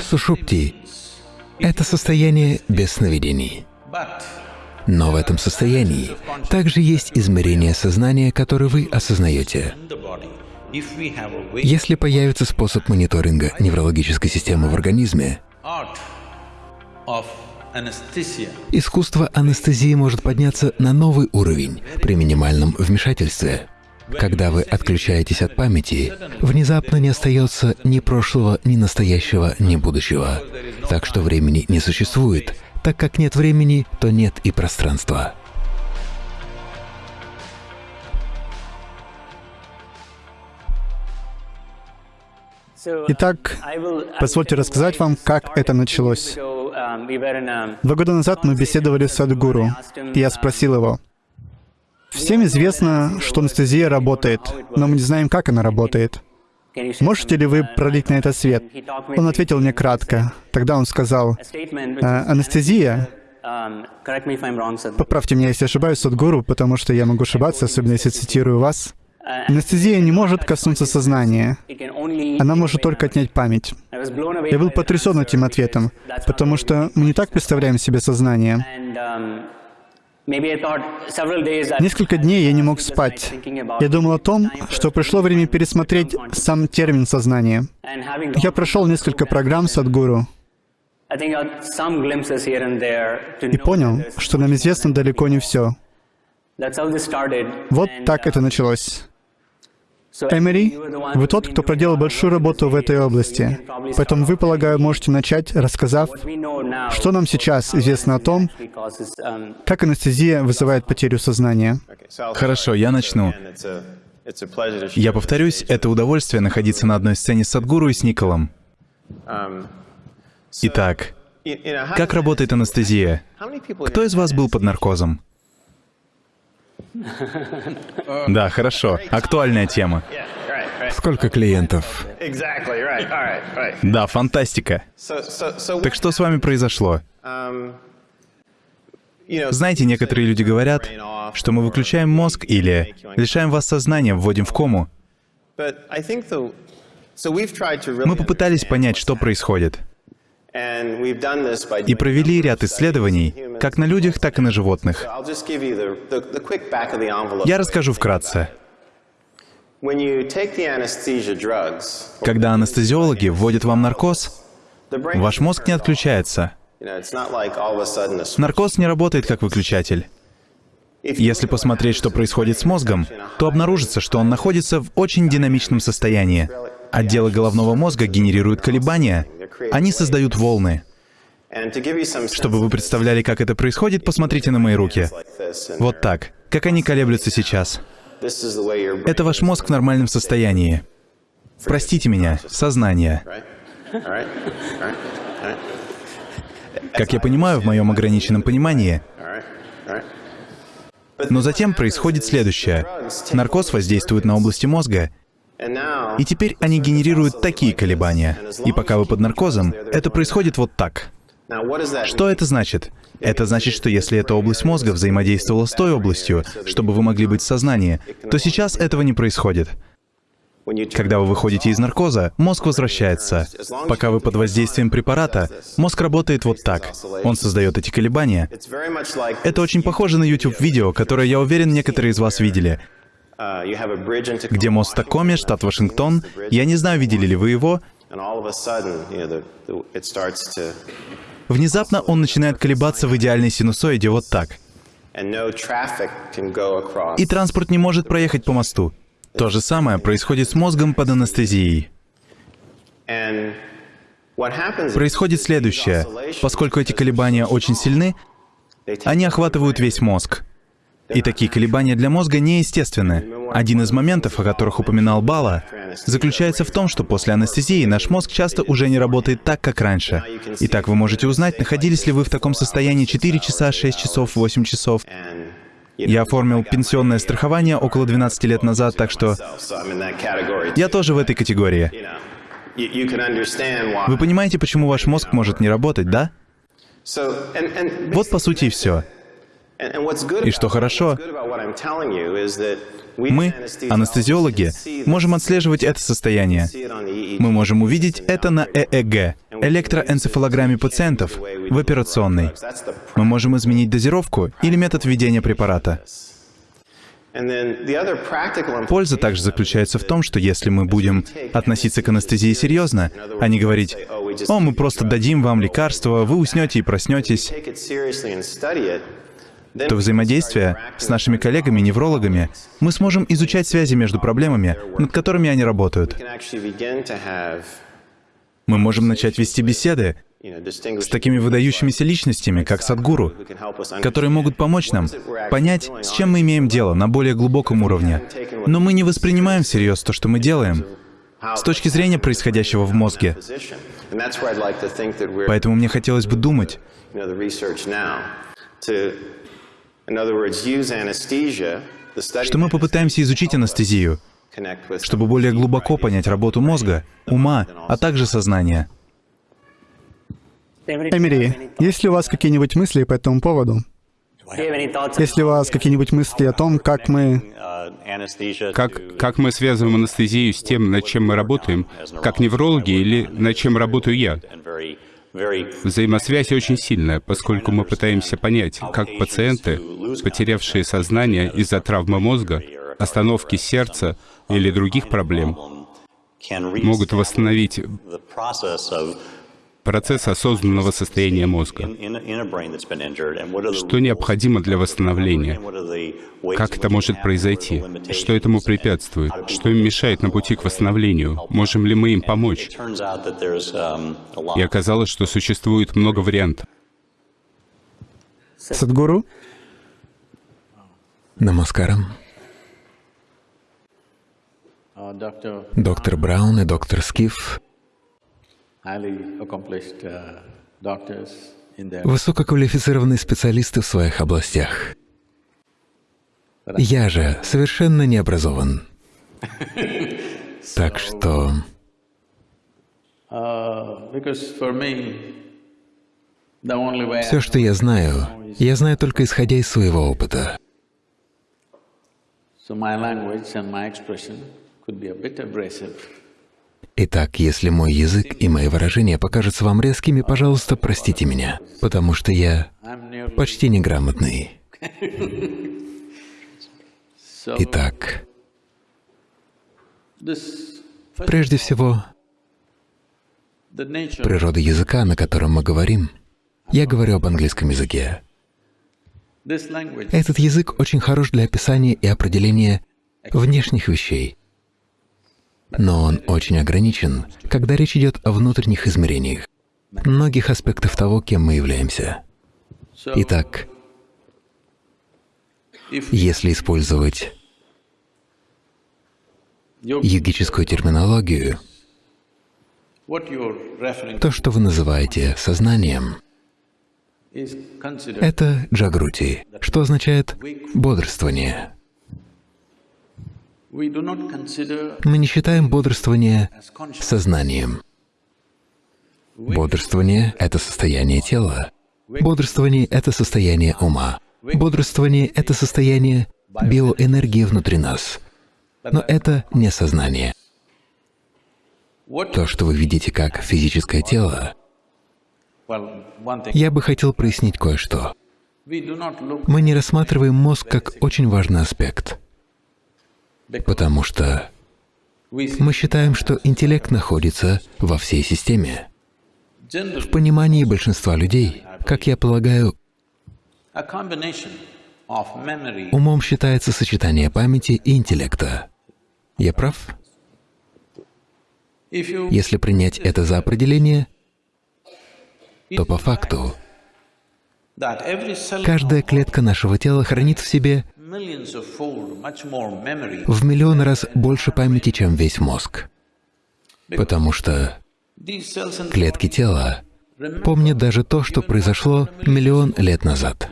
Сушупти — это состояние без сновидений. Но в этом состоянии также есть измерение сознания, которое вы осознаете. Если появится способ мониторинга неврологической системы в организме, искусство анестезии может подняться на новый уровень при минимальном вмешательстве. Когда вы отключаетесь от памяти, внезапно не остается ни прошлого, ни настоящего, ни будущего. Так что времени не существует. Так как нет времени, то нет и пространства. Итак, позвольте рассказать вам, как это началось. Два года назад мы беседовали с Садгуру, и я спросил его, Всем известно, что анестезия работает, но мы не знаем, как она работает. Можете ли вы пролить на это свет? Он ответил мне кратко. Тогда он сказал, «А, анестезия, поправьте меня, если ошибаюсь, Садгуру, потому что я могу ошибаться, особенно если цитирую вас, Анестезия не может коснуться сознания. Она может только отнять память. Я был потрясен этим ответом, потому что мы не так представляем себе сознание. Несколько дней я не мог спать. Я думал о том, что пришло время пересмотреть сам термин сознания. Я прошел несколько программ с Адгуру и понял, что нам известно далеко не все. Вот так это началось. Эмери, вы тот, кто проделал большую работу в этой области. Поэтому вы, полагаю, можете начать, рассказав, что нам сейчас известно о том, как анестезия вызывает потерю сознания. Хорошо, я начну. Я повторюсь, это удовольствие находиться на одной сцене с Садгуру и с Николом. Итак, как работает анестезия? Кто из вас был под наркозом? Да, хорошо. Актуальная тема. Сколько клиентов? Да, фантастика. Так что с вами произошло? Знаете, некоторые люди говорят, что мы выключаем мозг или лишаем вас сознания, вводим в кому. Мы попытались понять, что происходит. И провели ряд исследований, как на людях, так и на животных. Я расскажу вкратце. Когда анестезиологи вводят вам наркоз, ваш мозг не отключается. Наркоз не работает как выключатель. Если посмотреть, что происходит с мозгом, то обнаружится, что он находится в очень динамичном состоянии. Отделы головного мозга генерируют колебания, они создают волны. Чтобы вы представляли, как это происходит, посмотрите на мои руки. Вот так. Как они колеблются сейчас. Это ваш мозг в нормальном состоянии. Простите меня, сознание. Как я понимаю, в моем ограниченном понимании. Но затем происходит следующее. Наркоз воздействует на области мозга, и теперь они генерируют такие колебания. И пока вы под наркозом, это происходит вот так. Что это значит? Это значит, что если эта область мозга взаимодействовала с той областью, чтобы вы могли быть в сознании, то сейчас этого не происходит. Когда вы выходите из наркоза, мозг возвращается. Пока вы под воздействием препарата, мозг работает вот так. Он создает эти колебания. Это очень похоже на YouTube-видео, которое, я уверен, некоторые из вас видели. Где мост Такоми, штат Вашингтон. Я не знаю, видели ли вы его. Внезапно он начинает колебаться в идеальной синусоиде вот так. И транспорт не может проехать по мосту. То же самое происходит с мозгом под анестезией. Происходит следующее. Поскольку эти колебания очень сильны, они охватывают весь мозг. И такие колебания для мозга неестественны. Один из моментов, о которых упоминал Бала, заключается в том, что после анестезии наш мозг часто уже не работает так, как раньше. Итак, вы можете узнать, находились ли вы в таком состоянии 4 часа, 6 часов, 8 часов. Я оформил пенсионное страхование около 12 лет назад, так что я тоже в этой категории. Вы понимаете, почему ваш мозг может не работать, да? Вот по сути и все. И что хорошо, мы, анестезиологи, можем отслеживать это состояние. Мы можем увидеть это на ЭЭГ. электроэнцефалограмме пациентов в операционной. Мы можем изменить дозировку или метод введения препарата. Польза также заключается в том, что если мы будем относиться к анестезии серьезно, а не говорить, «О, мы просто дадим вам лекарство, вы уснете и проснетесь», то взаимодействие с нашими коллегами-неврологами мы сможем изучать связи между проблемами, над которыми они работают. Мы можем начать вести беседы с такими выдающимися личностями, как Садгуру, которые могут помочь нам понять, с чем мы имеем дело на более глубоком уровне. Но мы не воспринимаем всерьез то, что мы делаем, с точки зрения происходящего в мозге. Поэтому мне хотелось бы думать, что мы попытаемся изучить анестезию, чтобы более глубоко понять работу мозга, ума, а также сознания. Эмери, есть ли у вас какие-нибудь мысли по этому поводу? Есть ли у вас какие-нибудь мысли о том, как мы... Как, как мы связываем анестезию с тем, над чем мы работаем, как неврологи или над чем работаю я? Взаимосвязь очень сильная, поскольку мы пытаемся понять, как пациенты, потерявшие сознание из-за травмы мозга, остановки сердца или других проблем, могут восстановить процесс осознанного состояния мозга. Что необходимо для восстановления? Как это может произойти? Что этому препятствует? Что им мешает на пути к восстановлению? Можем ли мы им помочь? И оказалось, что существует много вариантов. Садгуру? Намаскарам. Доктор Браун и доктор Скиф Высококвалифицированные специалисты в своих областях. Я же совершенно не образован. Так что... Uh, Все, что я знаю, я знаю только исходя из своего опыта. So my language and my expression could be a bit abrasive. Итак, если мой язык и мои выражения покажутся вам резкими, пожалуйста, простите меня, потому что я почти неграмотный. Итак, прежде всего, природа языка, на котором мы говорим, я говорю об английском языке. Этот язык очень хорош для описания и определения внешних вещей, но он очень ограничен, когда речь идет о внутренних измерениях, многих аспектов того, кем мы являемся. Итак, если использовать йогическую терминологию, то, что вы называете сознанием, это джагрути, что означает бодрствование. Мы не считаем бодрствование сознанием. Бодрствование — это состояние тела. Бодрствование — это состояние ума. Бодрствование — это состояние биоэнергии внутри нас. Но это не сознание. То, что вы видите как физическое тело, я бы хотел прояснить кое-что. Мы не рассматриваем мозг как очень важный аспект потому что мы считаем, что интеллект находится во всей системе. В понимании большинства людей, как я полагаю, умом считается сочетание памяти и интеллекта. Я прав? Если принять это за определение, то по факту каждая клетка нашего тела хранит в себе в миллион раз больше памяти, чем весь мозг. Потому что клетки тела помнят даже то, что произошло миллион лет назад.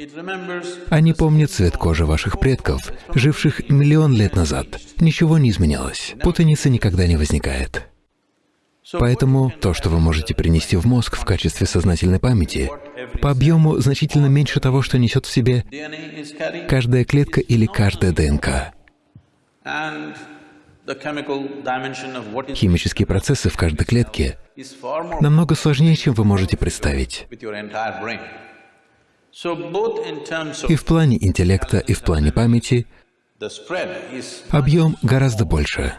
Они помнят цвет кожи ваших предков, живших миллион лет назад. Ничего не изменялось. Путаницы никогда не возникает. Поэтому то, что вы можете принести в мозг в качестве сознательной памяти, по объему значительно меньше того, что несет в себе каждая клетка или каждая ДНК. Химические процессы в каждой клетке намного сложнее, чем вы можете представить. И в плане интеллекта, и в плане памяти объем гораздо больше.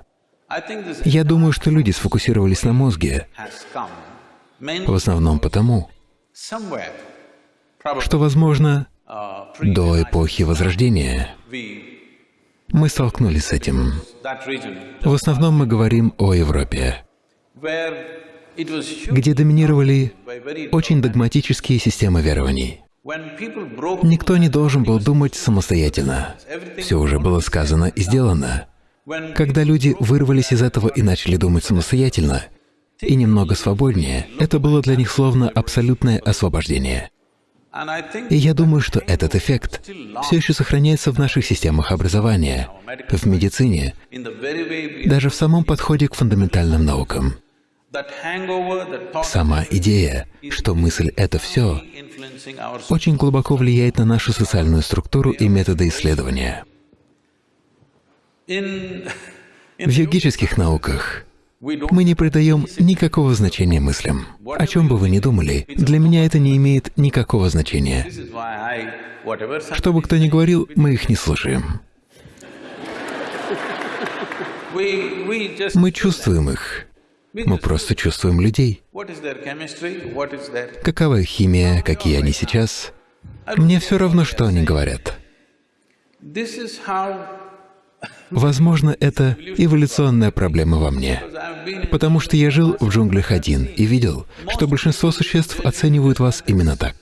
Я думаю, что люди сфокусировались на мозге в основном потому, что, возможно, до эпохи Возрождения мы столкнулись с этим. В основном мы говорим о Европе, где доминировали очень догматические системы верований. Никто не должен был думать самостоятельно. Все уже было сказано и сделано. Когда люди вырвались из этого и начали думать самостоятельно, и немного свободнее, это было для них словно абсолютное освобождение. И я думаю, что этот эффект все еще сохраняется в наших системах образования, в медицине, даже в самом подходе к фундаментальным наукам. Сама идея, что мысль — это все, очень глубоко влияет на нашу социальную структуру и методы исследования. В йогических науках мы не придаем никакого значения мыслям. О чем бы вы ни думали, для меня это не имеет никакого значения. Что бы кто ни говорил, мы их не слушаем. Мы чувствуем их. Мы просто чувствуем людей. Какова их химия, какие они сейчас? Мне все равно, что они говорят. Возможно, это эволюционная проблема во мне, потому что я жил в джунглях один и видел, что большинство существ оценивают вас именно так.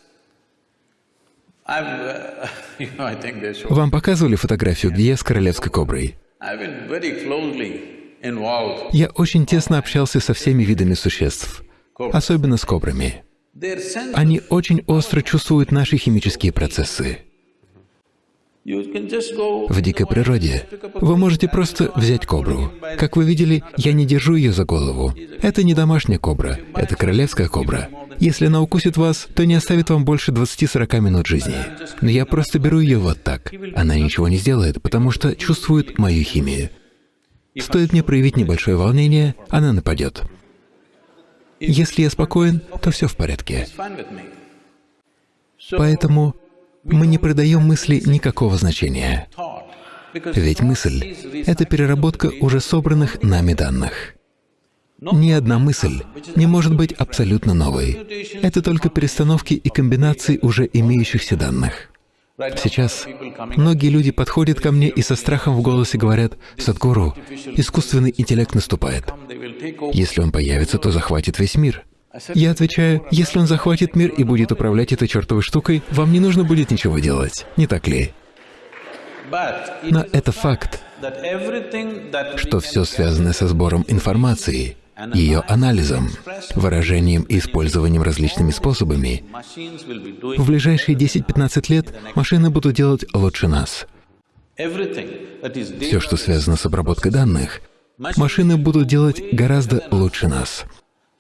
Вам показывали фотографию, где я с королевской коброй? Я очень тесно общался со всеми видами существ, особенно с кобрами. Они очень остро чувствуют наши химические процессы. В дикой природе вы можете просто взять кобру. Как вы видели, я не держу ее за голову. Это не домашняя кобра, это королевская кобра. Если она укусит вас, то не оставит вам больше 20-40 минут жизни. Но я просто беру ее вот так. Она ничего не сделает, потому что чувствует мою химию. Стоит мне проявить небольшое волнение, она нападет. Если я спокоен, то все в порядке. Поэтому мы не придаем мысли никакого значения. Ведь мысль — это переработка уже собранных нами данных. Ни одна мысль не может быть абсолютно новой. Это только перестановки и комбинации уже имеющихся данных. Сейчас многие люди подходят ко мне и со страхом в голосе говорят, «Садхгуру, искусственный интеллект наступает. Если он появится, то захватит весь мир». Я отвечаю, если он захватит мир и будет управлять этой чертовой штукой, вам не нужно будет ничего делать, не так ли? Но это факт, что все связанное со сбором информации, ее анализом, выражением и использованием различными способами, в ближайшие 10-15 лет машины будут делать лучше нас. Все, что связано с обработкой данных, машины будут делать гораздо лучше нас.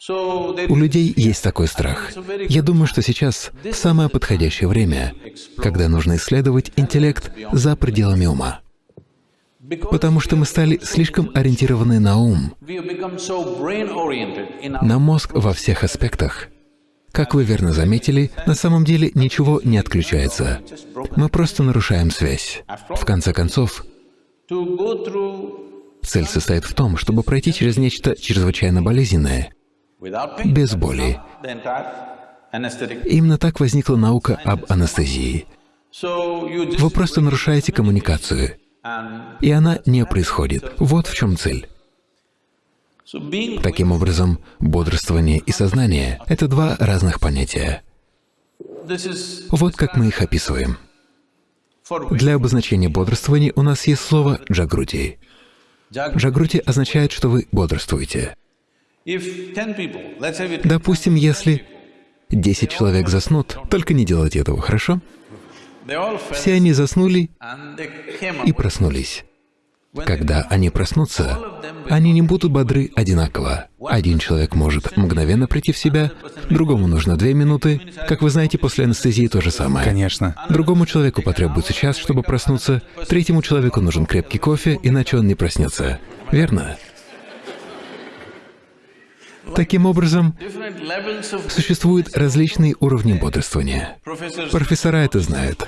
У людей есть такой страх. Я думаю, что сейчас самое подходящее время, когда нужно исследовать интеллект за пределами ума. Потому что мы стали слишком ориентированы на ум, на мозг во всех аспектах. Как вы верно заметили, на самом деле ничего не отключается. Мы просто нарушаем связь. В конце концов, цель состоит в том, чтобы пройти через нечто чрезвычайно болезненное, без боли. Именно так возникла наука об анестезии. Вы просто нарушаете коммуникацию, и она не происходит. Вот в чем цель. Таким образом, бодрствование и сознание — это два разных понятия. Вот как мы их описываем. Для обозначения бодрствования у нас есть слово «джагрути». Джагрути означает, что вы бодрствуете. Допустим, если 10 человек заснут, только не делайте этого, хорошо? Все они заснули и проснулись. Когда они проснутся, они не будут бодры одинаково. Один человек может мгновенно прийти в себя, другому нужно две минуты. Как вы знаете, после анестезии то же самое. Конечно. Другому человеку потребуется час, чтобы проснуться, третьему человеку нужен крепкий кофе, иначе он не проснется. Верно? Таким образом, существуют различные уровни бодрствования. Профессора это знают.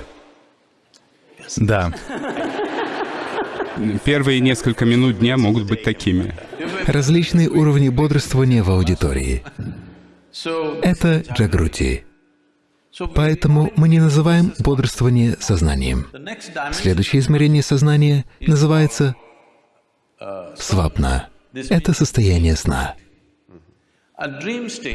Да. Первые несколько минут дня могут быть такими. Различные уровни бодрствования в аудитории. Это джагрути. Поэтому мы не называем бодрствование сознанием. Следующее измерение сознания называется свапна. Это состояние сна.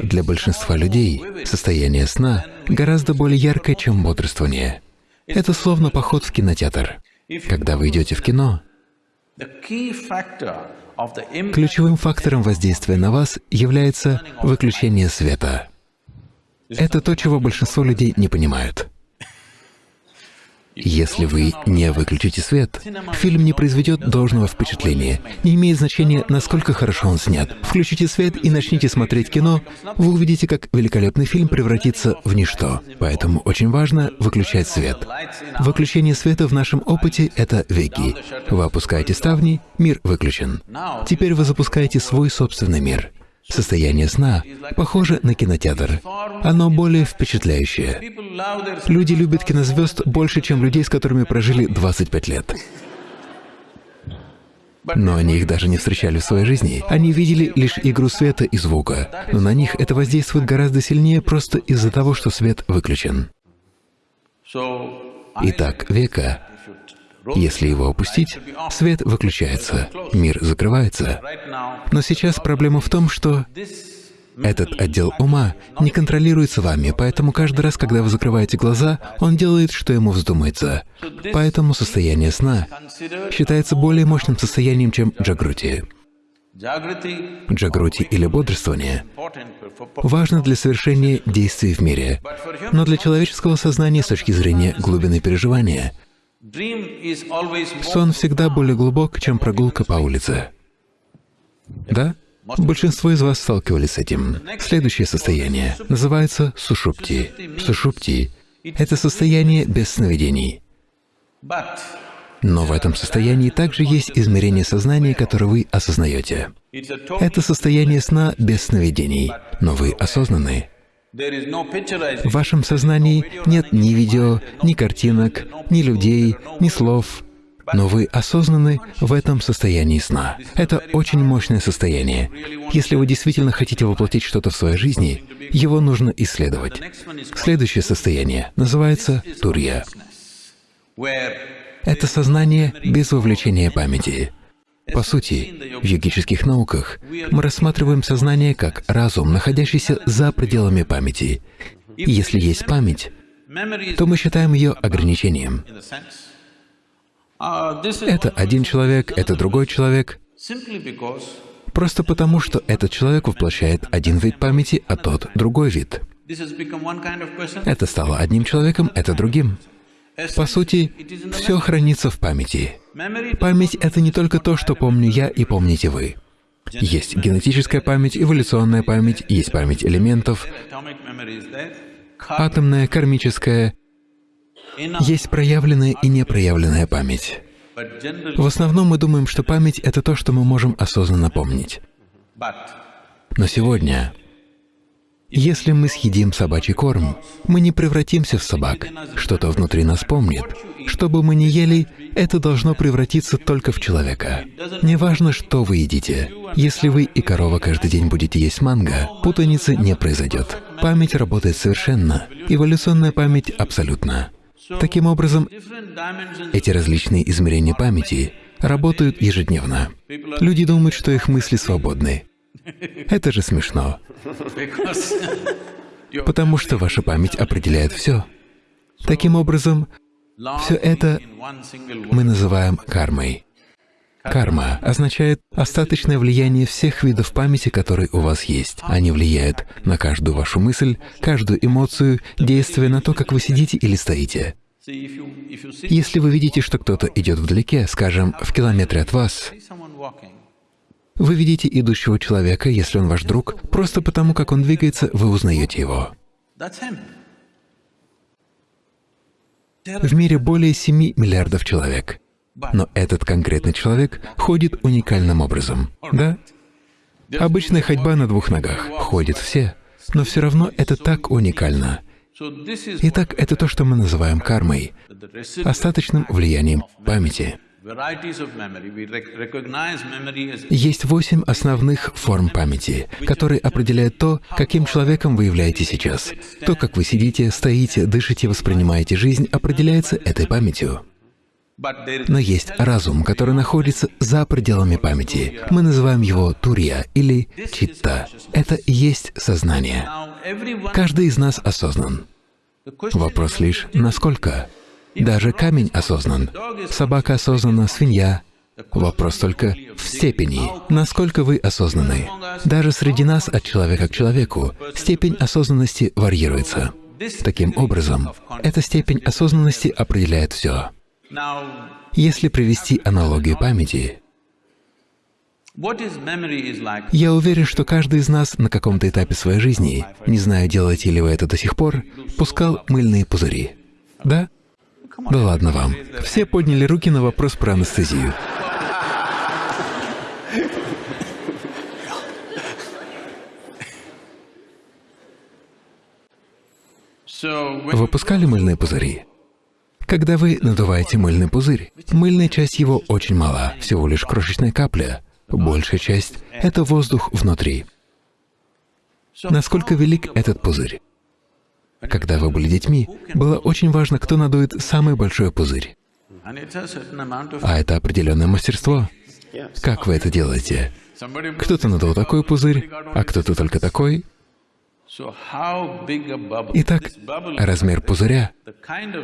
Для большинства людей состояние сна гораздо более яркое, чем бодрствование. Это словно поход в кинотеатр. Когда вы идете в кино, ключевым фактором воздействия на вас является выключение света. Это то, чего большинство людей не понимают. Если вы не выключите свет, фильм не произведет должного впечатления. Не имеет значения, насколько хорошо он снят. Включите свет и начните смотреть кино, вы увидите, как великолепный фильм превратится в ничто. Поэтому очень важно выключать свет. Выключение света в нашем опыте — это веки. Вы опускаете ставни, мир выключен. Теперь вы запускаете свой собственный мир. Состояние сна похоже на кинотеатр. Оно более впечатляющее. Люди любят кинозвезд больше, чем людей, с которыми прожили 25 лет. Но они их даже не встречали в своей жизни. Они видели лишь игру света и звука. Но на них это воздействует гораздо сильнее просто из-за того, что свет выключен. Итак, века если его опустить, свет выключается, мир закрывается. Но сейчас проблема в том, что этот отдел ума не контролируется вами, поэтому каждый раз, когда вы закрываете глаза, он делает, что ему вздумается. Поэтому состояние сна считается более мощным состоянием, чем джагрути. Джагрути или бодрствование важно для совершения действий в мире, но для человеческого сознания с точки зрения глубины переживания Сон всегда более глубок, чем прогулка по улице. Да? Большинство из вас сталкивались с этим. Следующее состояние называется сушупти. Сушупти — это состояние без сновидений. Но в этом состоянии также есть измерение сознания, которое вы осознаете. Это состояние сна без сновидений, но вы осознаны. В вашем сознании нет ни видео, ни картинок, ни людей, ни слов, но вы осознаны в этом состоянии сна. Это очень мощное состояние. Если вы действительно хотите воплотить что-то в своей жизни, его нужно исследовать. Следующее состояние называется турья. Это сознание без вовлечения памяти. По сути, в йогических науках мы рассматриваем сознание как разум, находящийся за пределами памяти. И если есть память, то мы считаем ее ограничением. Это один человек, это другой человек, просто потому, что этот человек воплощает один вид памяти, а тот — другой вид. Это стало одним человеком, это другим. По сути, все хранится в памяти. Память — это не только то, что помню я и помните вы. Есть генетическая память, эволюционная память, есть память элементов, атомная, кармическая, есть проявленная и непроявленная память. В основном мы думаем, что память — это то, что мы можем осознанно помнить. Но сегодня если мы съедим собачий корм, мы не превратимся в собак. Что-то внутри нас помнит. Что бы мы ни ели, это должно превратиться только в человека. Неважно, что вы едите. Если вы и корова каждый день будете есть манго, путаницы не произойдет. Память работает совершенно. Эволюционная память — абсолютно. Таким образом, эти различные измерения памяти работают ежедневно. Люди думают, что их мысли свободны. Это же смешно. Потому что ваша память определяет все. Таким образом, все это мы называем кармой. Карма означает остаточное влияние всех видов памяти, которые у вас есть. Они влияют на каждую вашу мысль, каждую эмоцию, действие на то, как вы сидите или стоите. Если вы видите, что кто-то идет вдалеке, скажем, в километре от вас, вы видите идущего человека, если он ваш друг, просто потому, как он двигается, вы узнаете его. В мире более 7 миллиардов человек. Но этот конкретный человек ходит уникальным образом, да? Обычная ходьба на двух ногах. Ходят все. Но все равно это так уникально. Итак, это то, что мы называем кармой, остаточным влиянием памяти. Есть восемь основных форм памяти, которые определяют то, каким человеком вы являетесь сейчас. То, как вы сидите, стоите, дышите, воспринимаете жизнь, определяется этой памятью. Но есть разум, который находится за пределами памяти. Мы называем его турья или читта. Это и есть сознание. Каждый из нас осознан. Вопрос лишь, насколько? Даже камень осознан, собака осознана, свинья. Вопрос только в степени, насколько вы осознаны. Даже среди нас, от человека к человеку, степень осознанности варьируется. Таким образом, эта степень осознанности определяет все. Если привести аналогию памяти, я уверен, что каждый из нас на каком-то этапе своей жизни, не знаю, делаете ли вы это до сих пор, пускал мыльные пузыри. Да? Да ладно вам. Все подняли руки на вопрос про анестезию. Выпускали мыльные пузыри? Когда вы надуваете мыльный пузырь, мыльная часть его очень мала, всего лишь крошечная капля. Большая часть — это воздух внутри. Насколько велик этот пузырь? Когда вы были детьми, было очень важно, кто надует самый большой пузырь. А это определенное мастерство. Как вы это делаете? Кто-то надул такой пузырь, а кто-то только такой. Итак, размер пузыря,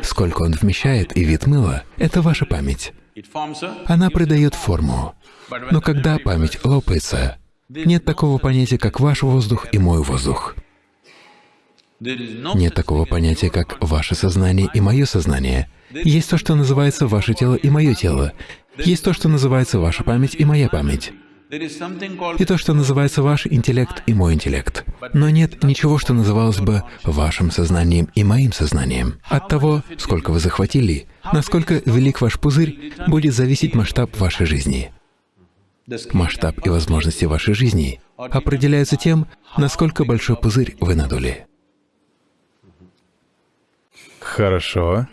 сколько он вмещает и вид мыла — это ваша память. Она придает форму. Но когда память лопается, нет такого понятия, как ваш воздух и мой воздух. Нет такого понятия, как ваше сознание и мое сознание. Есть то, что называется ваше тело и мое тело. Есть то, что называется ваша память и моя память. И то, что называется ваш интеллект и мой интеллект. Но нет ничего, что называлось бы вашим сознанием и моим сознанием. От того, сколько вы захватили, насколько велик ваш пузырь, будет зависеть масштаб вашей жизни. Масштаб и возможности вашей жизни определяются тем, насколько большой пузырь вы надули. Хорошо.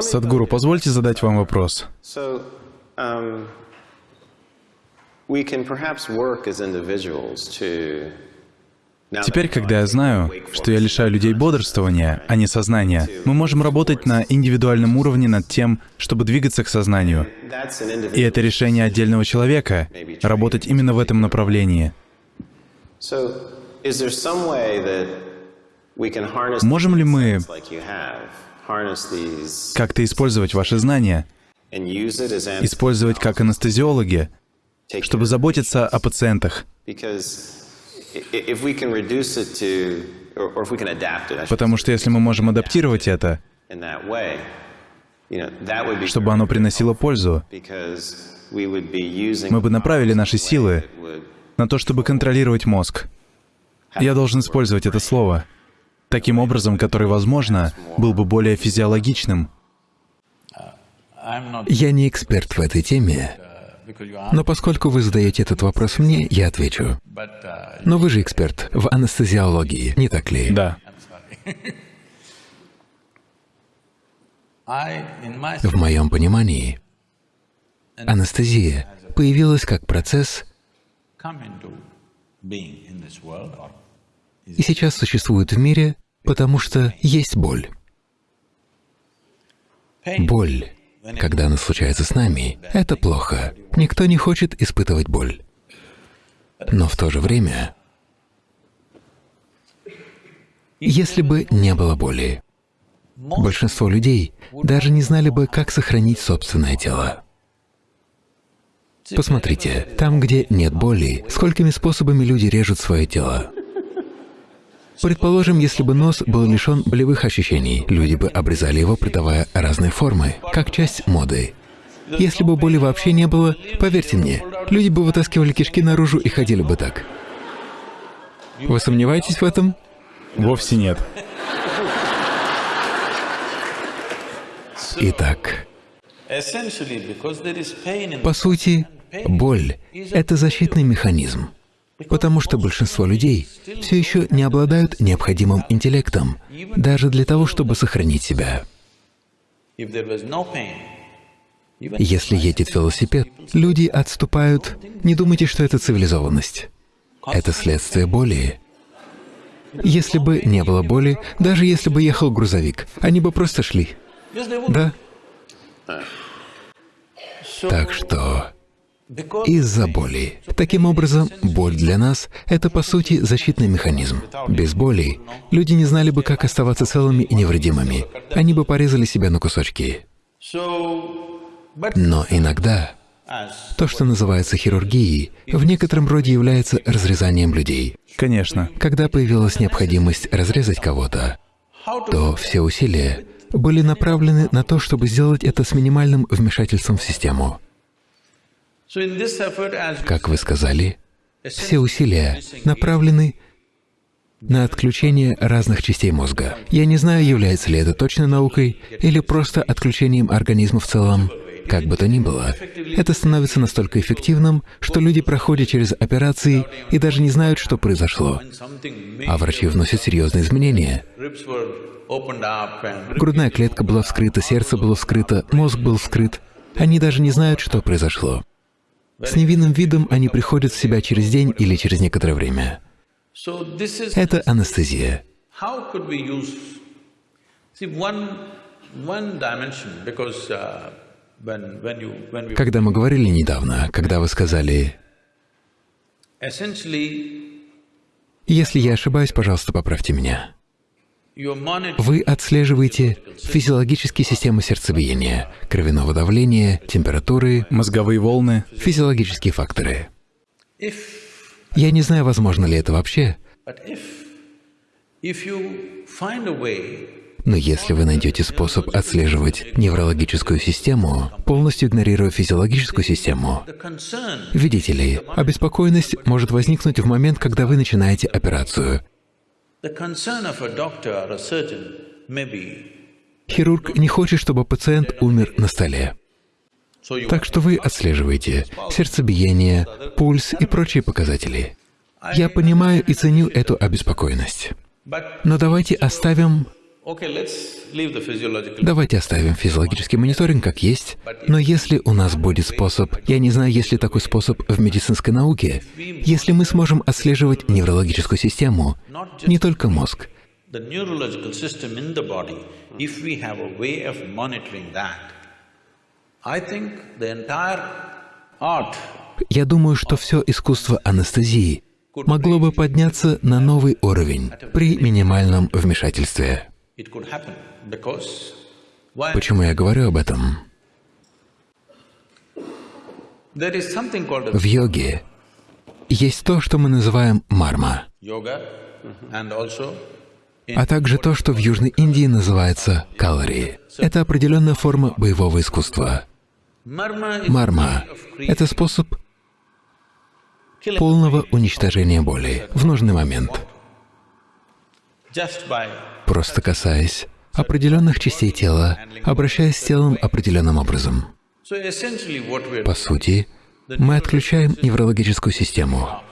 Садгуру, позвольте задать вам вопрос. Um, Теперь, когда я знаю, что я лишаю людей бодрствования, а не сознания, мы можем работать на индивидуальном уровне над тем, чтобы двигаться к сознанию. И это решение отдельного человека — работать именно в этом направлении. Можем ли мы как-то использовать ваши знания, использовать как анестезиологи, чтобы заботиться о пациентах? Потому что если мы можем адаптировать это, чтобы оно приносило пользу, мы бы направили наши силы на то, чтобы контролировать мозг. Я должен использовать это слово таким образом, который, возможно, был бы более физиологичным. Я не эксперт в этой теме, но поскольку вы задаете этот вопрос мне, я отвечу. Но вы же эксперт в анестезиологии, не так ли? Да. В моем понимании, анестезия появилась как процесс и сейчас существует в мире, потому что есть боль. Боль когда она случается с нами, это плохо. Никто не хочет испытывать боль. Но в то же время, если бы не было боли, большинство людей даже не знали бы, как сохранить собственное тело. Посмотрите, там, где нет боли, сколькими способами люди режут свое тело. Предположим, если бы нос был лишен болевых ощущений, люди бы обрезали его, придавая разные формы, как часть моды. Если бы боли вообще не было, поверьте мне, люди бы вытаскивали кишки наружу и ходили бы так. Вы сомневаетесь в этом? Вовсе нет. Итак, по сути, боль — это защитный механизм, потому что большинство людей все еще не обладают необходимым интеллектом, даже для того, чтобы сохранить себя. Если едет велосипед, люди отступают. Не думайте, что это цивилизованность. Это следствие боли. Если бы не было боли, даже если бы ехал грузовик, они бы просто шли. Да? Так что из-за боли. Таким образом, боль для нас — это, по сути, защитный механизм. Без боли люди не знали бы, как оставаться целыми и невредимыми. Они бы порезали себя на кусочки. Но иногда то, что называется хирургией, в некотором роде является разрезанием людей. Конечно. Когда появилась необходимость разрезать кого-то, то все усилия были направлены на то, чтобы сделать это с минимальным вмешательством в систему. Как вы сказали, все усилия направлены на отключение разных частей мозга. Я не знаю, является ли это точной наукой или просто отключением организма в целом. Как бы то ни было, это становится настолько эффективным, что люди проходят через операции и даже не знают, что произошло. А врачи вносят серьезные изменения. Грудная клетка была вскрыта, сердце было вскрыто, мозг был вскрыт. Они даже не знают, что произошло. С невинным видом они приходят в себя через день или через некоторое время. Это анестезия. Когда мы говорили недавно, когда вы сказали, если я ошибаюсь, пожалуйста, поправьте меня. Вы отслеживаете физиологические системы сердцебиения, кровяного давления, температуры, мозговые волны, физиологические факторы. Я не знаю, возможно ли это вообще, но если вы найдете способ отслеживать неврологическую систему, полностью игнорируя физиологическую систему, видите ли, обеспокоенность может возникнуть в момент, когда вы начинаете операцию. Хирург не хочет, чтобы пациент умер на столе. Так что вы отслеживаете сердцебиение, пульс и прочие показатели. Я понимаю и ценю эту обеспокоенность. Но давайте оставим Давайте оставим физиологический мониторинг как есть, но если у нас будет способ, я не знаю, есть ли такой способ в медицинской науке, если мы сможем отслеживать неврологическую систему, не только мозг, я думаю, что все искусство анестезии могло бы подняться на новый уровень при минимальном вмешательстве. Почему я говорю об этом? В йоге есть то, что мы называем марма, а также то, что в Южной Индии называется калори. Это определенная форма боевого искусства. Марма — это способ полного уничтожения боли в нужный момент просто касаясь определенных частей тела, обращаясь с телом определенным образом. По сути, мы отключаем неврологическую систему,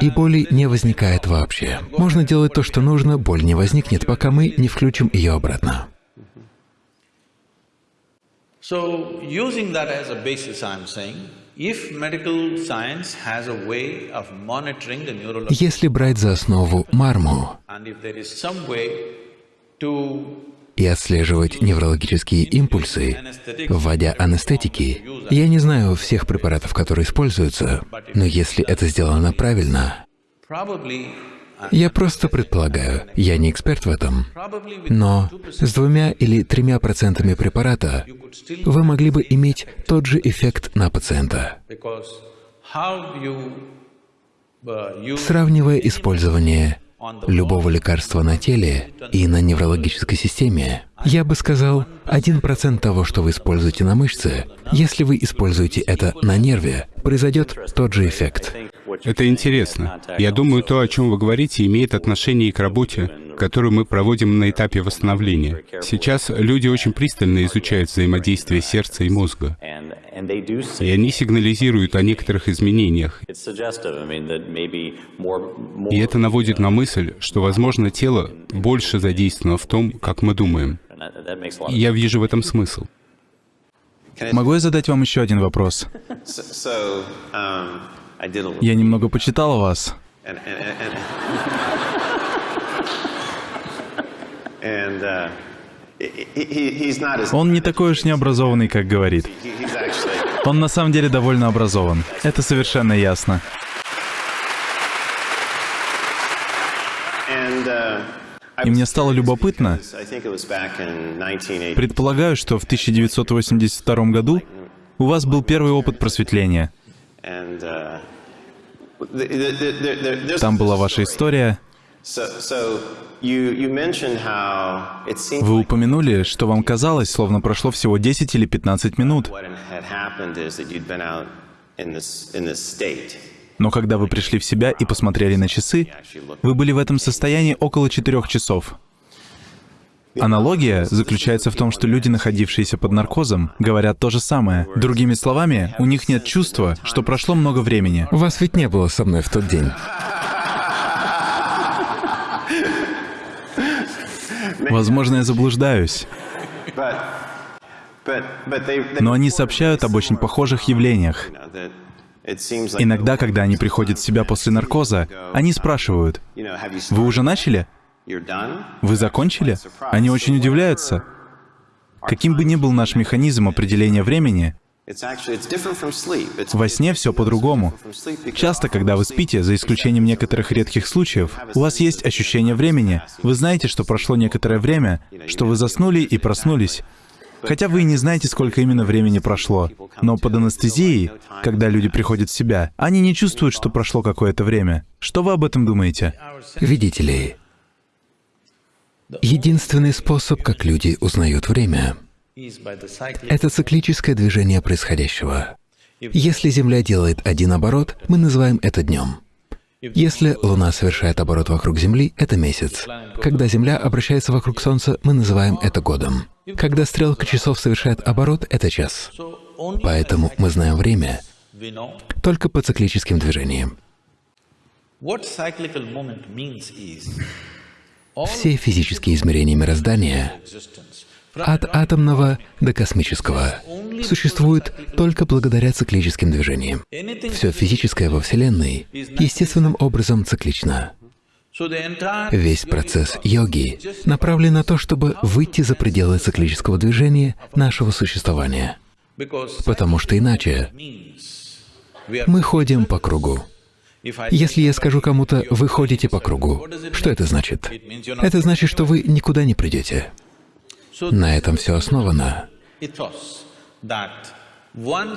и боли не возникает вообще. Можно делать то, что нужно, боль не возникнет, пока мы не включим ее обратно. So, using that as a basis, I'm saying, если брать за основу марму и отслеживать неврологические импульсы, вводя анестетики, я не знаю всех препаратов, которые используются, но если это сделано правильно, я просто предполагаю, я не эксперт в этом, но с двумя или тремя процентами препарата вы могли бы иметь тот же эффект на пациента. Сравнивая использование любого лекарства на теле и на неврологической системе, я бы сказал, один процент того, что вы используете на мышце, если вы используете это на нерве, произойдет тот же эффект. Это интересно. Я думаю, то, о чем вы говорите, имеет отношение и к работе, которую мы проводим на этапе восстановления. Сейчас люди очень пристально изучают взаимодействие сердца и мозга. И они сигнализируют о некоторых изменениях. И это наводит на мысль, что, возможно, тело больше задействовано в том, как мы думаем. И я вижу в этом смысл. Могу я задать вам еще один вопрос? Я немного почитал вас. Он не такой уж необразованный, как говорит. Он на самом деле довольно образован. Это совершенно ясно. И мне стало любопытно. Предполагаю, что в 1982 году у вас был первый опыт просветления. Там была ваша история. Вы упомянули, что вам казалось, словно прошло всего 10 или 15 минут. Но когда вы пришли в себя и посмотрели на часы, вы были в этом состоянии около четырех часов. Аналогия заключается в том, что люди, находившиеся под наркозом, говорят то же самое. Другими словами, у них нет чувства, что прошло много времени. Вас ведь не было со мной в тот день. Возможно, я заблуждаюсь. Но они сообщают об очень похожих явлениях. Иногда, когда они приходят в себя после наркоза, они спрашивают, «Вы уже начали? Вы закончили?» Они очень удивляются. Каким бы ни был наш механизм определения времени, во сне все по-другому. Часто, когда вы спите, за исключением некоторых редких случаев, у вас есть ощущение времени. Вы знаете, что прошло некоторое время, что вы заснули и проснулись. Хотя вы и не знаете, сколько именно времени прошло. Но под анестезией, когда люди приходят в себя, они не чувствуют, что прошло какое-то время. Что вы об этом думаете? Видите ли, единственный способ, как люди узнают время, это циклическое движение происходящего. Если Земля делает один оборот, мы называем это днем. Если Луна совершает оборот вокруг Земли, это месяц. Когда Земля обращается вокруг Солнца, мы называем это годом. Когда стрелка часов совершает оборот, это час. Поэтому мы знаем время только по циклическим движениям. Все физические измерения мироздания от атомного до космического, существует только благодаря циклическим движениям. Все физическое во Вселенной естественным образом циклично. Весь процесс йоги направлен на то, чтобы выйти за пределы циклического движения нашего существования. Потому что иначе мы ходим по кругу. Если я скажу кому-то «вы ходите по кругу», что это значит? Это значит, что вы никуда не придете. На этом все основано.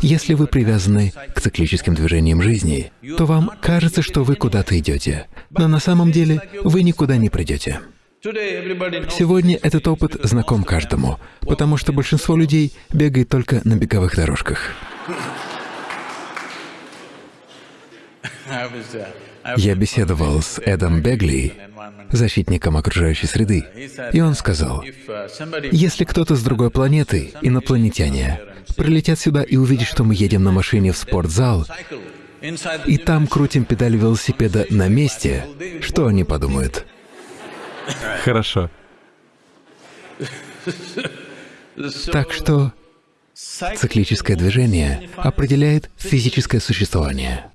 Если вы привязаны к циклическим движениям жизни, то вам кажется, что вы куда-то идете, но на самом деле вы никуда не придете. Сегодня этот опыт знаком каждому, потому что большинство людей бегает только на беговых дорожках. Я беседовал с Эдом Бегли, защитником окружающей среды, и он сказал, если кто-то с другой планеты, инопланетяне, прилетят сюда и увидят, что мы едем на машине в спортзал, и там крутим педаль велосипеда на месте, что они подумают? Хорошо. Так что циклическое движение определяет физическое существование.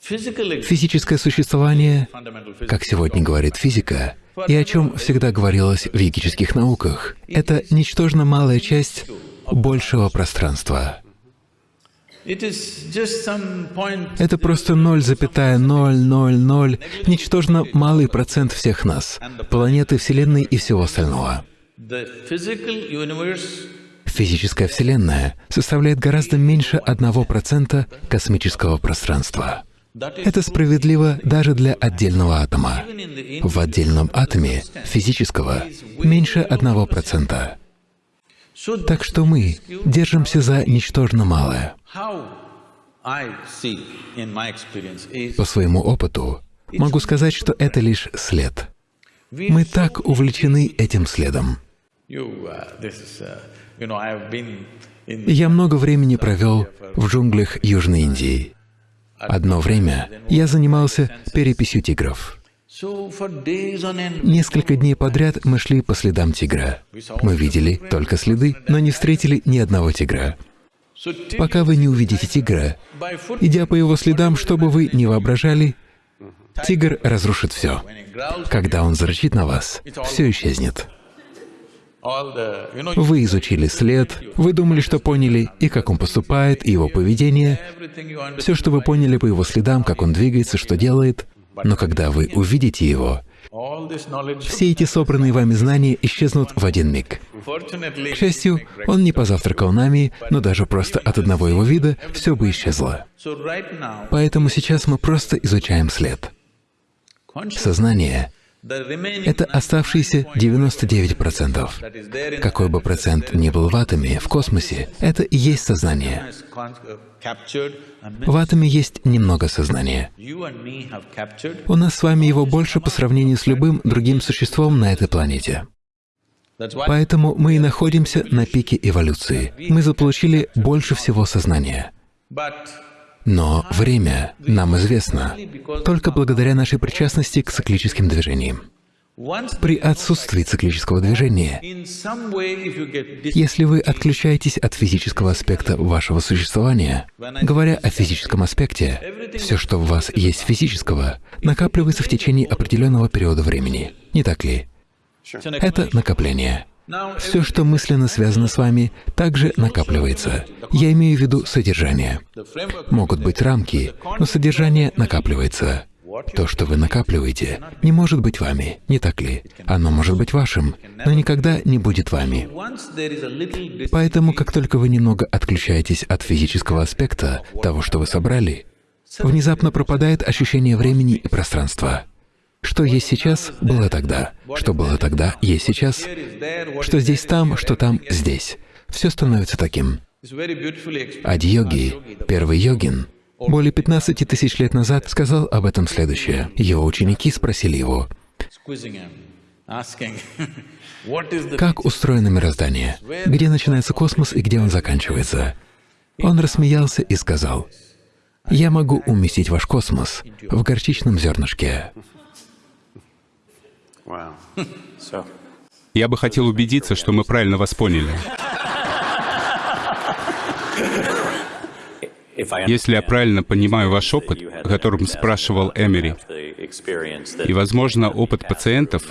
Физическое существование, как сегодня говорит физика, и о чем всегда говорилось в йогических науках, это ничтожно малая часть большего пространства. Это просто 0,000, ничтожно малый процент всех нас, планеты, Вселенной и всего остального. Физическая Вселенная составляет гораздо меньше одного процента космического пространства. Это справедливо даже для отдельного атома. В отдельном атоме физического меньше одного процента. Так что мы держимся за ничтожно малое. По своему опыту могу сказать, что это лишь след. Мы так увлечены этим следом. Я много времени провел в джунглях Южной Индии. Одно время я занимался переписью тигров. Несколько дней подряд мы шли по следам тигра. Мы видели только следы, но не встретили ни одного тигра. Пока вы не увидите тигра, идя по его следам, что бы вы ни воображали, тигр разрушит все. Когда он зарычит на вас, все исчезнет. Вы изучили след, вы думали, что поняли, и как он поступает, и его поведение, все, что вы поняли по его следам, как он двигается, что делает, но когда вы увидите его, все эти собранные вами знания исчезнут в один миг. К счастью, он не позавтракал нами, но даже просто от одного его вида все бы исчезло. Поэтому сейчас мы просто изучаем след. Сознание это оставшиеся 99%. Какой бы процент ни был в атоме, в космосе, это и есть сознание. В атоме есть немного сознания. У нас с вами его больше по сравнению с любым другим существом на этой планете. Поэтому мы и находимся на пике эволюции. Мы заполучили больше всего сознания. Но время нам известно только благодаря нашей причастности к циклическим движениям. При отсутствии циклического движения, если вы отключаетесь от физического аспекта вашего существования, говоря о физическом аспекте, все, что в вас есть физического, накапливается в течение определенного периода времени. Не так ли? Это накопление. Все, что мысленно связано с вами, также накапливается. Я имею в виду содержание. Могут быть рамки, но содержание накапливается. То, что вы накапливаете, не может быть вами, не так ли? Оно может быть вашим, но никогда не будет вами. Поэтому, как только вы немного отключаетесь от физического аспекта того, что вы собрали, внезапно пропадает ощущение времени и пространства. Что есть сейчас, было тогда. Что было тогда, есть сейчас. Что здесь там, что там здесь. Все становится таким. Ади-йоги, первый йогин, более 15 тысяч лет назад сказал об этом следующее. Его ученики спросили его, как устроено мироздание, где начинается космос и где он заканчивается. Он рассмеялся и сказал, «Я могу уместить ваш космос в горчичном зернышке». Я бы хотел убедиться, что мы правильно вас поняли. Если я правильно понимаю ваш опыт, о котором спрашивал Эмери, и, возможно, опыт пациентов,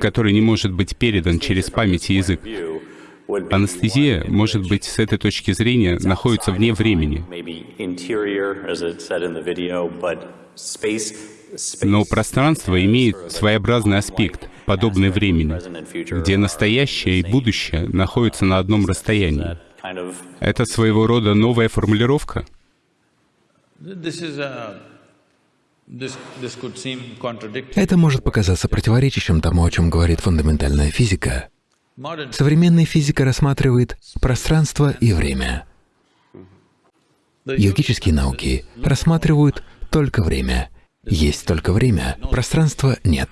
который не может быть передан через память и язык, Анестезия, может быть, с этой точки зрения находится вне времени. Но пространство имеет своеобразный аспект, подобный времени, где настоящее и будущее находятся на одном расстоянии. Это своего рода новая формулировка? Это может показаться противоречащим тому, о чем говорит фундаментальная физика. Современная физика рассматривает пространство и время. Йогические науки рассматривают только время. Есть только время, пространства нет.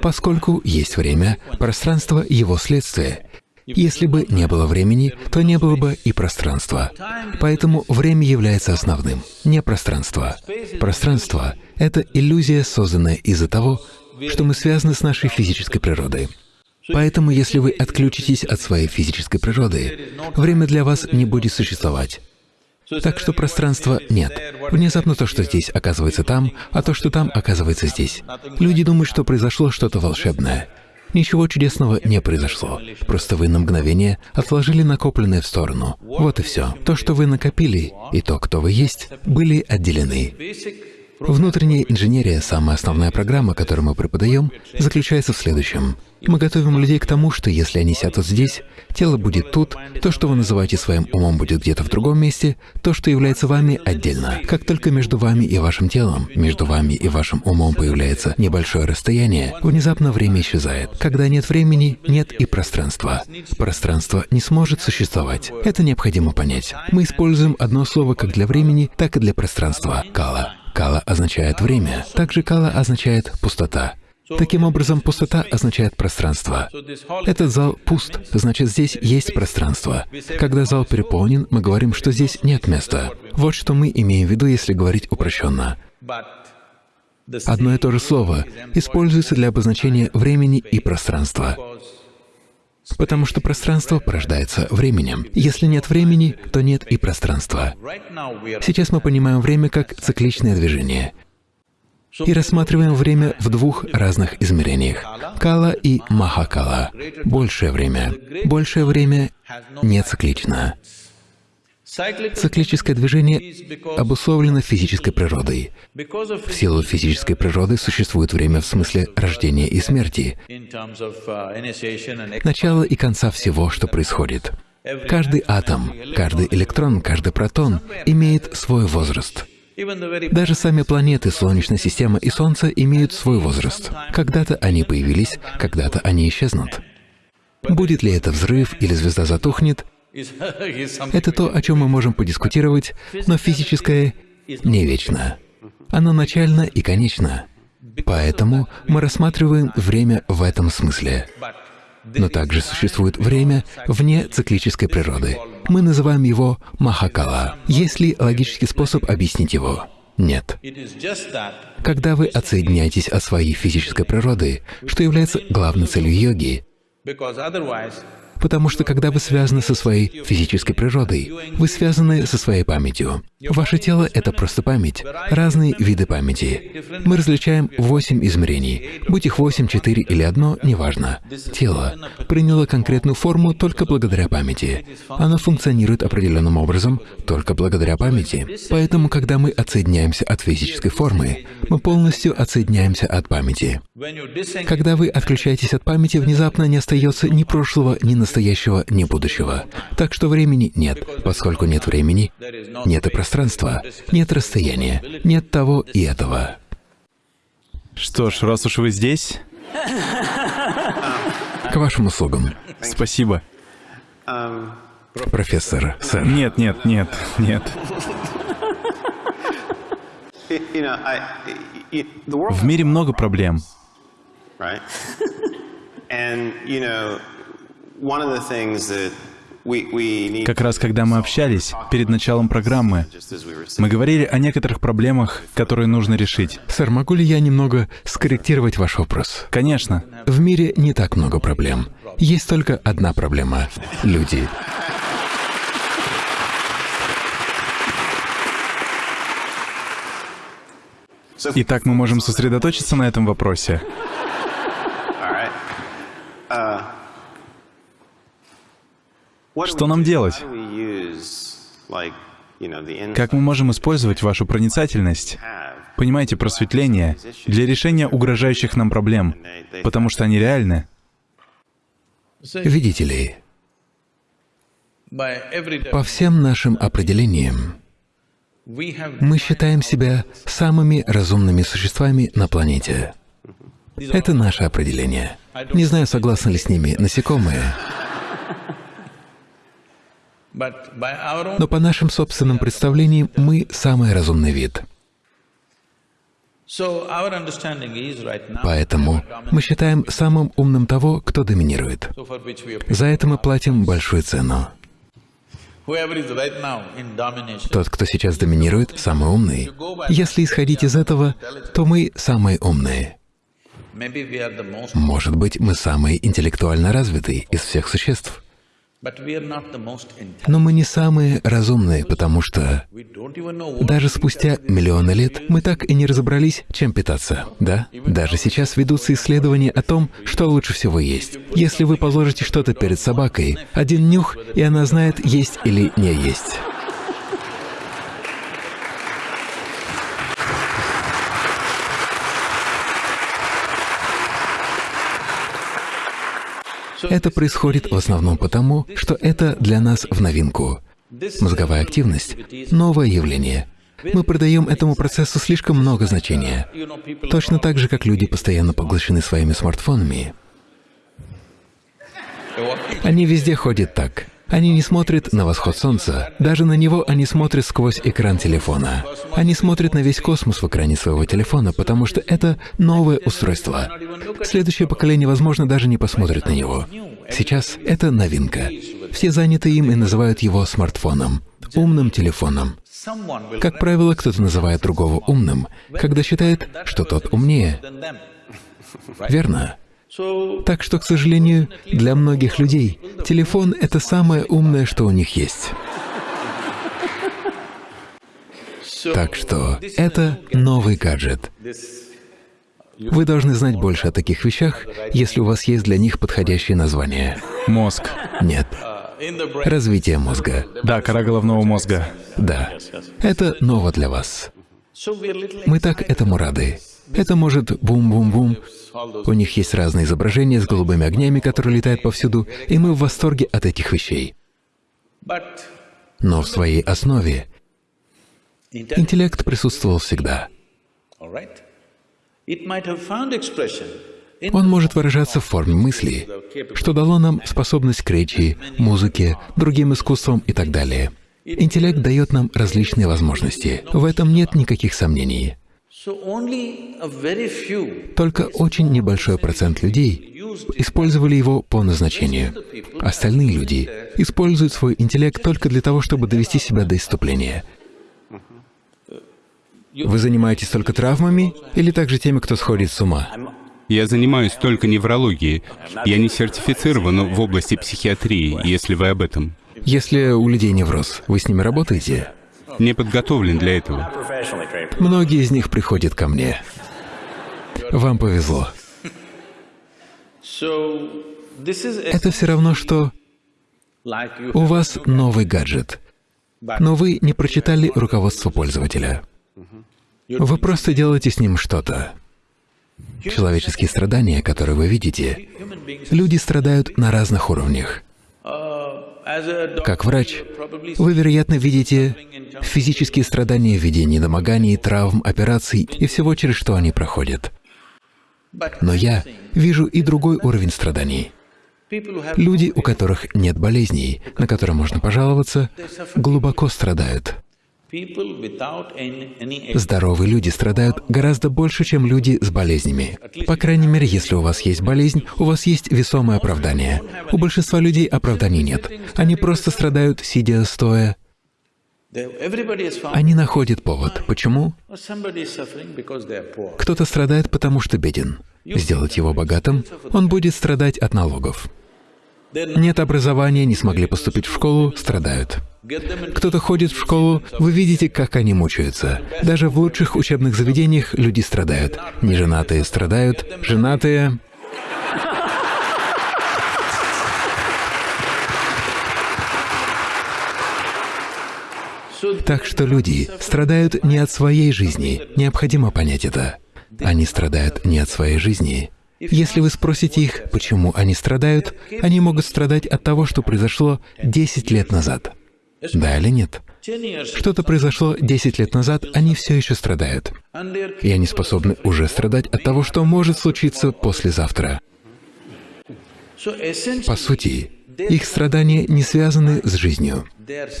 Поскольку есть время, пространство — его следствие. Если бы не было времени, то не было бы и пространства. Поэтому время является основным, не пространство. Пространство — это иллюзия, созданная из-за того, что мы связаны с нашей физической природой. Поэтому, если вы отключитесь от своей физической природы, время для вас не будет существовать. Так что пространства нет. Внезапно то, что здесь, оказывается там, а то, что там, оказывается здесь. Люди думают, что произошло что-то волшебное. Ничего чудесного не произошло. Просто вы на мгновение отложили накопленное в сторону. Вот и все. То, что вы накопили, и то, кто вы есть, были отделены. Внутренняя инженерия, самая основная программа, которую мы преподаем, заключается в следующем. Мы готовим людей к тому, что если они сядут здесь, тело будет тут, то, что вы называете своим умом, будет где-то в другом месте, то, что является вами, отдельно. Как только между вами и вашим телом, между вами и вашим умом появляется небольшое расстояние, внезапно время исчезает. Когда нет времени, нет и пространства. Пространство не сможет существовать. Это необходимо понять. Мы используем одно слово как для времени, так и для пространства — кала. Кала означает время. Также кала означает пустота. Таким образом, пустота означает пространство. Этот зал пуст, значит, здесь есть пространство. Когда зал переполнен, мы говорим, что здесь нет места. Вот что мы имеем в виду, если говорить упрощенно. Одно и то же слово используется для обозначения времени и пространства. Потому что пространство порождается временем. Если нет времени, то нет и пространства. Сейчас мы понимаем время как цикличное движение и рассматриваем время в двух разных измерениях — кала и махакала — большее время. Большее время не циклично. Циклическое движение обусловлено физической природой. В силу физической природы существует время в смысле рождения и смерти, начала и конца всего, что происходит. Каждый атом, каждый электрон, каждый протон имеет свой возраст. Даже сами планеты Солнечной системы и Солнце имеют свой возраст. Когда-то они появились, когда-то они исчезнут. Будет ли это взрыв или звезда затухнет, это то, о чем мы можем подискутировать, но физическое не вечно. Оно начально и конечно. Поэтому мы рассматриваем время в этом смысле. Но также существует время вне циклической природы. Мы называем его Махакала. Есть ли логический способ объяснить его? Нет. Когда вы отсоединяетесь от своей физической природы, что является главной целью йоги, Потому что когда вы связаны со своей физической природой, вы связаны со своей памятью. Ваше тело — это просто память, разные виды памяти. Мы различаем восемь измерений. Будь их восемь, четыре или одно, неважно. Тело приняло конкретную форму только благодаря памяти. Оно функционирует определенным образом только благодаря памяти. Поэтому, когда мы отсоединяемся от физической формы, мы полностью отсоединяемся от памяти. Когда вы отключаетесь от памяти, внезапно не остается ни прошлого, ни настоящего, ни будущего. Так что времени нет. Поскольку нет времени, нет и пространства, нет расстояния, нет того и этого. Что ж, раз уж вы здесь... К вашим услугам. Спасибо. Профессор, сэр. Нет, нет, нет, нет. В мире много проблем. Как раз когда мы общались перед началом программы, мы говорили о некоторых проблемах, которые нужно решить. Сэр, могу ли я немного скорректировать ваш вопрос? Конечно. В мире не так много проблем. Есть только одна проблема — люди. Итак, мы можем сосредоточиться на этом вопросе. Что нам делать? Как мы можем использовать вашу проницательность, понимаете, просветление, для решения угрожающих нам проблем, потому что они реальны? Видите ли, по всем нашим определениям, мы считаем себя самыми разумными существами на планете. Это наше определение. Не знаю, согласны ли с ними насекомые. Но по нашим собственным представлениям мы самый разумный вид. Поэтому мы считаем самым умным того, кто доминирует. За это мы платим большую цену. Тот, кто сейчас доминирует, самый умный. Если исходить из этого, то мы самые умные. Может быть, мы самые интеллектуально развитые из всех существ. Но мы не самые разумные, потому что даже спустя миллионы лет мы так и не разобрались, чем питаться, да? Даже сейчас ведутся исследования о том, что лучше всего есть. Если вы положите что-то перед собакой, один нюх, и она знает, есть или не есть. Это происходит в основном потому, что это для нас в новинку. Мозговая активность — новое явление. Мы придаем этому процессу слишком много значения. Точно так же, как люди постоянно поглощены своими смартфонами. Они везде ходят так. Они не смотрят на восход Солнца, даже на него они смотрят сквозь экран телефона. Они смотрят на весь космос в экране своего телефона, потому что это новое устройство. Следующее поколение, возможно, даже не посмотрит на него. Сейчас это новинка. Все заняты им и называют его смартфоном, умным телефоном. Как правило, кто-то называет другого умным, когда считает, что тот умнее. Верно? Так что, к сожалению, для многих людей телефон — это самое умное, что у них есть. Так что это новый гаджет. Вы должны знать больше о таких вещах, если у вас есть для них подходящее название. Мозг. Нет. Развитие мозга. Да, кора головного мозга. Да. Это ново для вас. Мы так этому рады. Это может бум-бум-бум. У них есть разные изображения с голубыми огнями, которые летают повсюду, и мы в восторге от этих вещей. Но в своей основе интеллект присутствовал всегда. Он может выражаться в форме мысли, что дало нам способность к речи, музыке, другим искусствам и так далее. Интеллект дает нам различные возможности. В этом нет никаких сомнений. Только очень небольшой процент людей использовали его по назначению. Остальные люди используют свой интеллект только для того, чтобы довести себя до исступления. Вы занимаетесь только травмами или также теми, кто сходит с ума? Я занимаюсь только неврологией. Я не сертифицирован в области психиатрии, если вы об этом. Если у людей невроз, вы с ними работаете? Не подготовлен для этого. Многие из них приходят ко мне. Вам повезло. Это все равно, что у вас новый гаджет, но вы не прочитали руководство пользователя. Вы просто делаете с ним что-то. Человеческие страдания, которые вы видите, люди страдают на разных уровнях. Как врач, вы, вероятно, видите физические страдания в виде недомоганий, травм, операций и всего, через что они проходят. Но я вижу и другой уровень страданий. Люди, у которых нет болезней, на которые можно пожаловаться, глубоко страдают. Здоровые люди страдают гораздо больше, чем люди с болезнями. По крайней мере, если у вас есть болезнь, у вас есть весомое оправдание. У большинства людей оправданий нет. Они просто страдают, сидя, стоя. Они находят повод. Почему? Кто-то страдает, потому что беден. Сделать его богатым, он будет страдать от налогов. Нет образования, не смогли поступить в школу, страдают. Кто-то ходит в школу, вы видите, как они мучаются. Даже в лучших учебных заведениях люди страдают. Неженатые страдают, женатые... Так что люди страдают не от своей жизни, необходимо понять это. Они страдают не от своей жизни, если вы спросите их, почему они страдают, они могут страдать от того, что произошло 10 лет назад. Да или нет? Что-то произошло 10 лет назад, они все еще страдают. И они способны уже страдать от того, что может случиться послезавтра. По сути, их страдания не связаны с жизнью.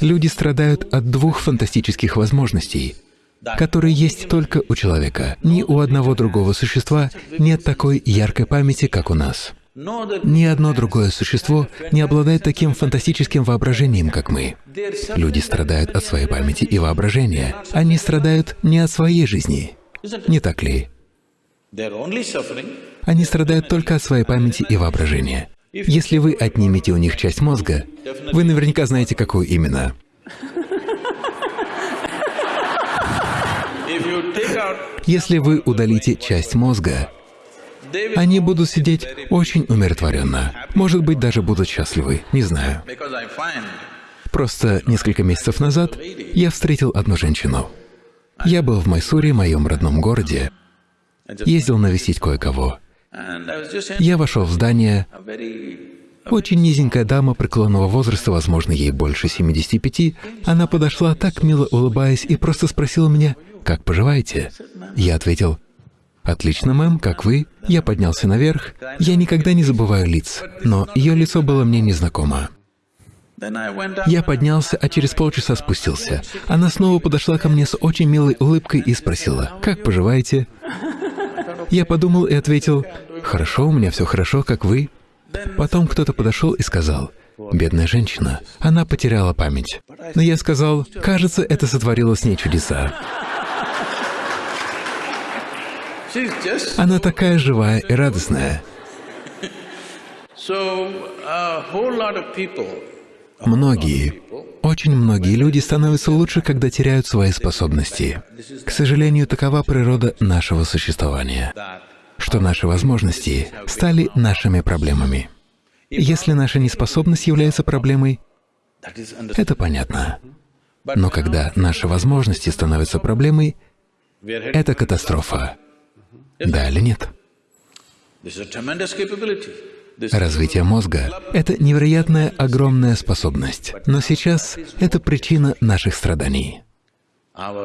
Люди страдают от двух фантастических возможностей — который есть только у человека. Ни у одного другого существа нет такой яркой памяти, как у нас. Ни одно другое существо не обладает таким фантастическим воображением, как мы. Люди страдают от своей памяти и воображения. Они страдают не от своей жизни. Не так ли? Они страдают только от своей памяти и воображения. Если вы отнимете у них часть мозга, вы наверняка знаете, какую именно. Если вы удалите часть мозга, они будут сидеть очень умиротворенно. Может быть, даже будут счастливы, не знаю. Просто несколько месяцев назад я встретил одну женщину. Я был в Майсуре, моем родном городе, ездил навестить кое-кого. Я вошел в здание, Очень низенькая дама преклонного возраста, возможно, ей больше 75, она подошла, так мило улыбаясь, и просто спросила меня, «Как поживаете?» Я ответил, «Отлично, мэм, как вы?» Я поднялся наверх. Я никогда не забываю лиц, но ее лицо было мне незнакомо. Я поднялся, а через полчаса спустился. Она снова подошла ко мне с очень милой улыбкой и спросила, «Как поживаете?» Я подумал и ответил, «Хорошо, у меня все хорошо, как вы?» Потом кто-то подошел и сказал, «Бедная женщина, она потеряла память». Но я сказал, «Кажется, это сотворило с ней чудеса». Она такая живая и радостная. Многие, очень многие люди становятся лучше, когда теряют свои способности. К сожалению, такова природа нашего существования, что наши возможности стали нашими проблемами. Если наша неспособность является проблемой, это понятно. Но когда наши возможности становятся проблемой, это катастрофа. Да или нет? Развитие мозга — это невероятная огромная способность, но сейчас это причина наших страданий.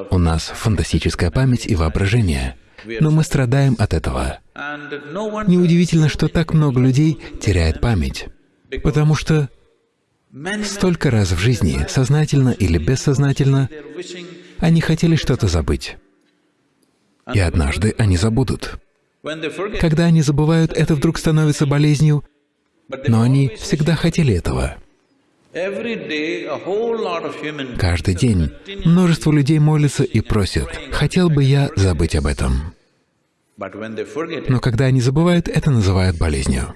У нас фантастическая память и воображение, но мы страдаем от этого. Неудивительно, что так много людей теряет память, потому что столько раз в жизни, сознательно или бессознательно, они хотели что-то забыть. И однажды они забудут. Когда они забывают, это вдруг становится болезнью, но они всегда хотели этого. Каждый день множество людей молятся и просят, «Хотел бы я забыть об этом». Но когда они забывают, это называют болезнью.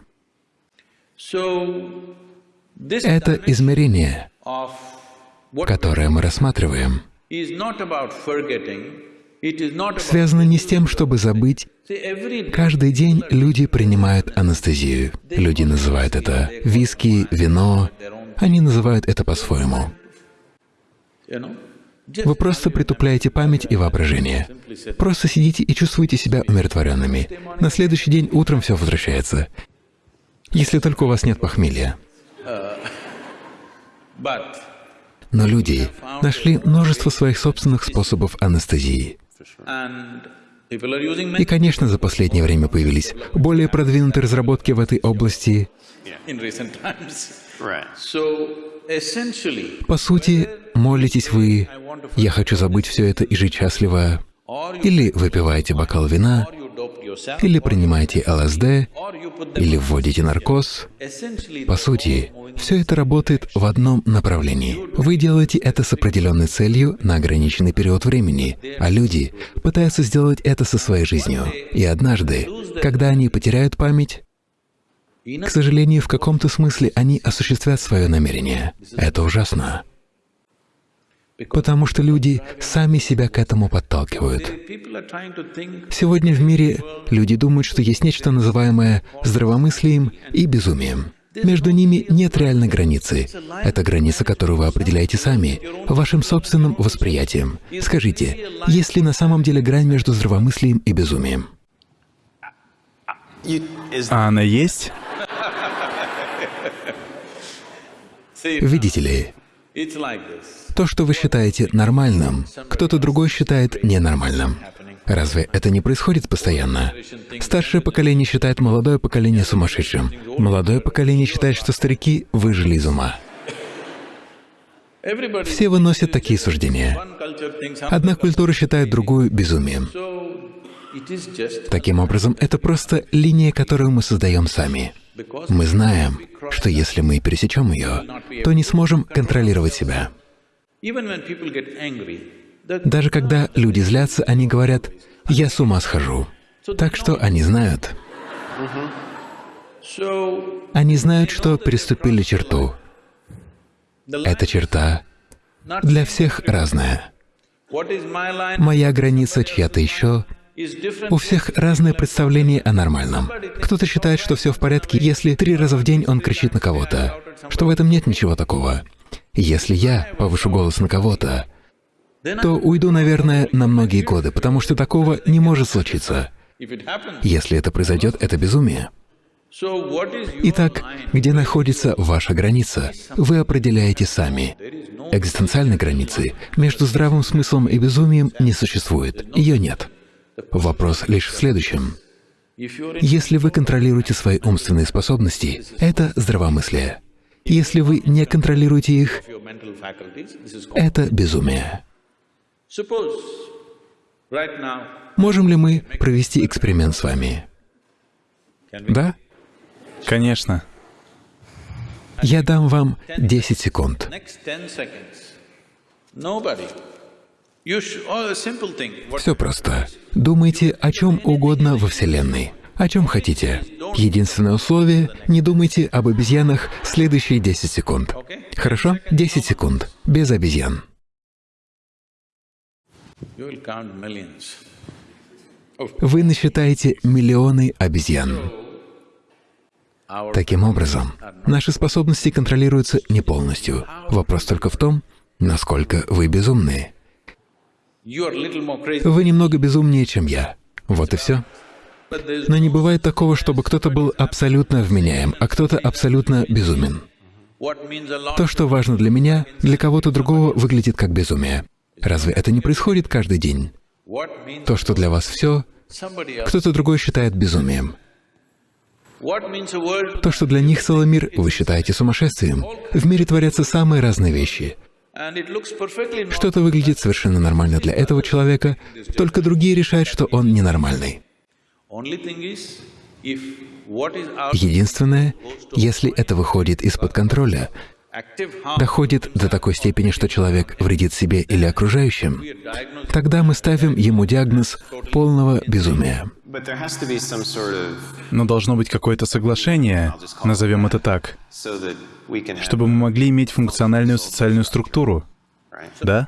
Это измерение, которое мы рассматриваем, связано не с тем, чтобы забыть. Каждый день люди принимают анестезию. Люди называют это виски, вино. Они называют это по-своему. Вы просто притупляете память и воображение. Просто сидите и чувствуете себя умиротворенными. На следующий день утром все возвращается. Если только у вас нет похмелья. Но люди нашли множество своих собственных способов анестезии. И, конечно, за последнее время появились более продвинутые разработки в этой области. По сути, молитесь вы. «Я хочу забыть все это и жить счастливо», или выпиваете бокал вина, или принимаете ЛСД, или вводите наркоз. По сути, все это работает в одном направлении. Вы делаете это с определенной целью на ограниченный период времени, а люди пытаются сделать это со своей жизнью. И однажды, когда они потеряют память, к сожалению, в каком-то смысле они осуществят свое намерение. Это ужасно потому что люди сами себя к этому подталкивают. Сегодня в мире люди думают, что есть нечто, называемое здравомыслием и безумием. Между ними нет реальной границы. Это граница, которую вы определяете сами, вашим собственным восприятием. Скажите, есть ли на самом деле грань между здравомыслием и безумием? А она есть? Видите ли, то, что вы считаете нормальным, кто-то другой считает ненормальным. Разве это не происходит постоянно? Старшее поколение считает молодое поколение сумасшедшим. Молодое поколение считает, что старики выжили из ума. Все выносят такие суждения. Одна культура считает другую безумием. Таким образом, это просто линия, которую мы создаем сами. Мы знаем, что если мы пересечем ее, то не сможем контролировать себя. Даже когда люди злятся, они говорят, «Я с ума схожу». Так что они знают. Они знают, что переступили черту. Эта черта для всех разная. Моя граница чья-то еще. У всех разное представление о нормальном. Кто-то считает, что все в порядке, если три раза в день он кричит на кого-то, что в этом нет ничего такого. Если я повышу голос на кого-то, то уйду, наверное, на многие годы, потому что такого не может случиться. Если это произойдет, это безумие. Итак, где находится ваша граница, вы определяете сами. Экзистенциальной границы между здравым смыслом и безумием не существует, ее нет. Вопрос лишь в следующем. Если вы контролируете свои умственные способности, это здравомыслие. Если вы не контролируете их, это безумие. Можем ли мы провести эксперимент с вами? Да? Конечно. Я дам вам 10 секунд. Все просто. Думайте о чем угодно во Вселенной, о чем хотите. Единственное условие — не думайте об обезьянах следующие 10 секунд. Хорошо? 10 секунд. Без обезьян. Вы насчитаете миллионы обезьян. Таким образом, наши способности контролируются не полностью. Вопрос только в том, насколько вы безумны. Вы немного безумнее, чем я. Вот и все. Но не бывает такого, чтобы кто-то был абсолютно вменяем, а кто-то абсолютно безумен. То, что важно для меня, для кого-то другого выглядит как безумие. Разве это не происходит каждый день? То, что для вас все, кто-то другой считает безумием. То, что для них целый мир, вы считаете сумасшествием. В мире творятся самые разные вещи. Что-то выглядит совершенно нормально для этого человека, только другие решают, что он ненормальный. Единственное, если это выходит из-под контроля, доходит до такой степени, что человек вредит себе или окружающим, тогда мы ставим ему диагноз полного безумия. Но должно быть какое-то соглашение, назовем это так, чтобы мы могли иметь функциональную социальную структуру. Да?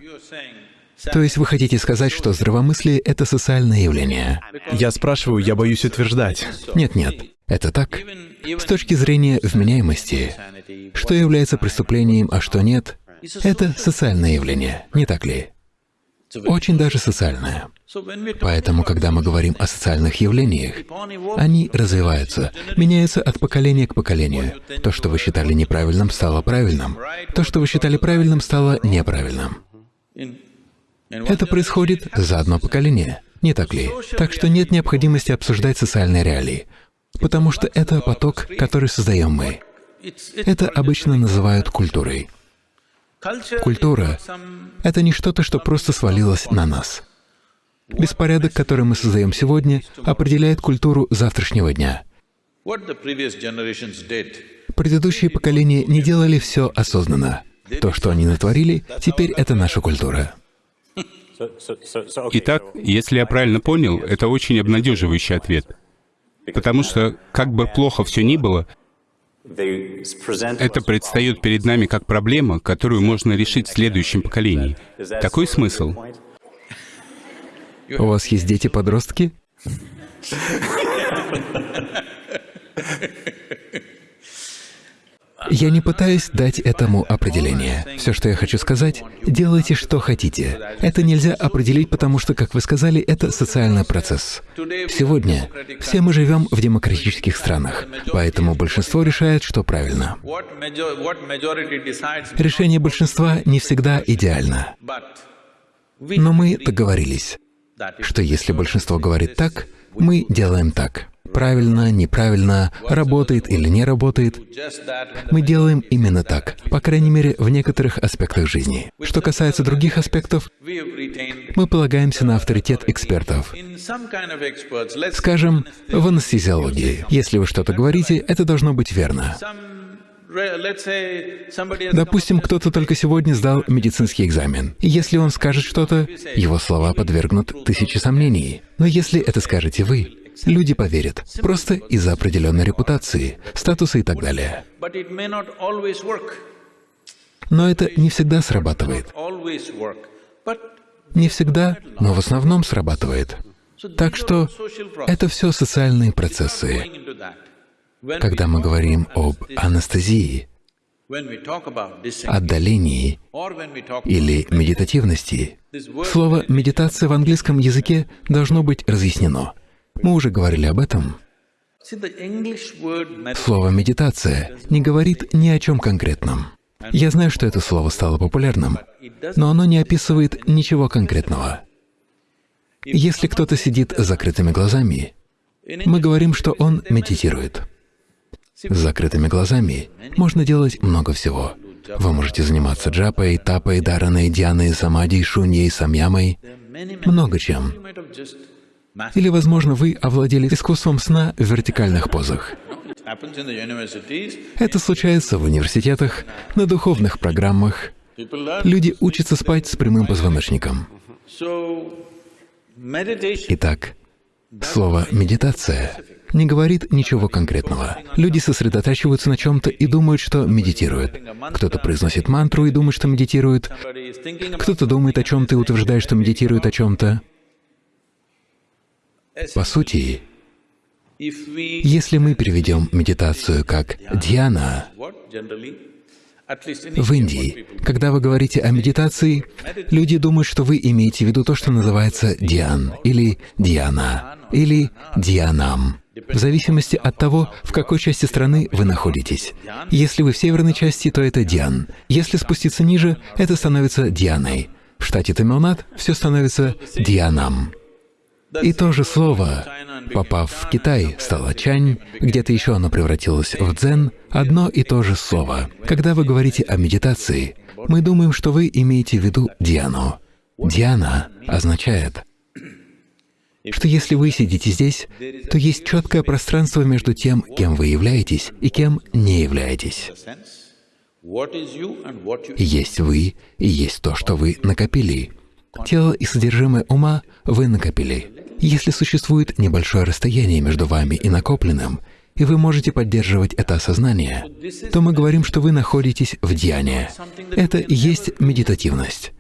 То есть вы хотите сказать, что здравомыслие — это социальное явление? Я спрашиваю, я боюсь утверждать. Нет-нет, это так. С точки зрения вменяемости, что является преступлением, а что нет, это социальное явление, не так ли? Очень даже социальное. Поэтому, когда мы говорим о социальных явлениях, они развиваются, меняются от поколения к поколению. То, что вы считали неправильным, стало правильным. То, что вы считали правильным, стало неправильным. Это происходит за одно поколение, не так ли? Так что нет необходимости обсуждать социальные реалии, потому что это поток, который создаем мы. Это обычно называют культурой. Культура — это не что-то, что просто свалилось на нас. Беспорядок, который мы создаем сегодня, определяет культуру завтрашнего дня. Предыдущие поколения не делали все осознанно. То, что они натворили, теперь это наша культура. Итак, если я правильно понял, это очень обнадеживающий ответ. Потому что, как бы плохо все ни было, это предстает перед нами как проблема, которую можно решить в следующем поколении. Такой смысл? У вас есть дети-подростки? Я не пытаюсь дать этому определение. Все, что я хочу сказать, делайте, что хотите. Это нельзя определить, потому что, как вы сказали, это социальный процесс. Сегодня все мы живем в демократических странах, поэтому большинство решает, что правильно. Решение большинства не всегда идеально. Но мы договорились, что если большинство говорит так, мы делаем так правильно, неправильно, работает или не работает. Мы делаем именно так, по крайней мере, в некоторых аспектах жизни. Что касается других аспектов, мы полагаемся на авторитет экспертов. Скажем, в анестезиологии. Если вы что-то говорите, это должно быть верно. Допустим, кто-то только сегодня сдал медицинский экзамен. И если он скажет что-то, его слова подвергнут тысяче сомнений. Но если это скажете вы, Люди поверят, просто из-за определенной репутации, статуса и так далее. Но это не всегда срабатывает. Не всегда, но в основном срабатывает. Так что это все социальные процессы. Когда мы говорим об анестезии, отдалении или медитативности, слово «медитация» в английском языке должно быть разъяснено. Мы уже говорили об этом. Слово «медитация» не говорит ни о чем конкретном. Я знаю, что это слово стало популярным, но оно не описывает ничего конкретного. Если кто-то сидит с закрытыми глазами, мы говорим, что он медитирует. С закрытыми глазами можно делать много всего. Вы можете заниматься джапой, тапой, дараной, дьяной, самадей, шуньей, самьямой, много чем. Или, возможно, вы овладели искусством сна в вертикальных позах. Это случается в университетах, на духовных программах. Люди учатся спать с прямым позвоночником. Итак, слово «медитация» не говорит ничего конкретного. Люди сосредотачиваются на чем-то и думают, что медитируют. Кто-то произносит мантру и думает, что медитирует. Кто-то думает о чем-то и утверждает, что медитирует о чем-то. По сути, если мы переведем медитацию как «дьяна», в Индии, когда вы говорите о медитации, люди думают, что вы имеете в виду то, что называется «дьян» или «дьяна» или «дьянам», в зависимости от того, в какой части страны вы находитесь. Если вы в северной части, то это «дьян». Если спуститься ниже, это становится «дьяной». В штате Тамилнад все становится «дьянам». И то же слово, попав в Китай, стало чань, где-то еще оно превратилось в дзен, одно и то же слово. Когда вы говорите о медитации, мы думаем, что вы имеете в виду Диану. Диана означает, что если вы сидите здесь, то есть четкое пространство между тем, кем вы являетесь и кем не являетесь. Есть вы и есть то, что вы накопили. Тело и содержимое ума вы накопили. Если существует небольшое расстояние между вами и накопленным, и вы можете поддерживать это осознание, то мы говорим, что вы находитесь в дьяне. Это и есть медитативность.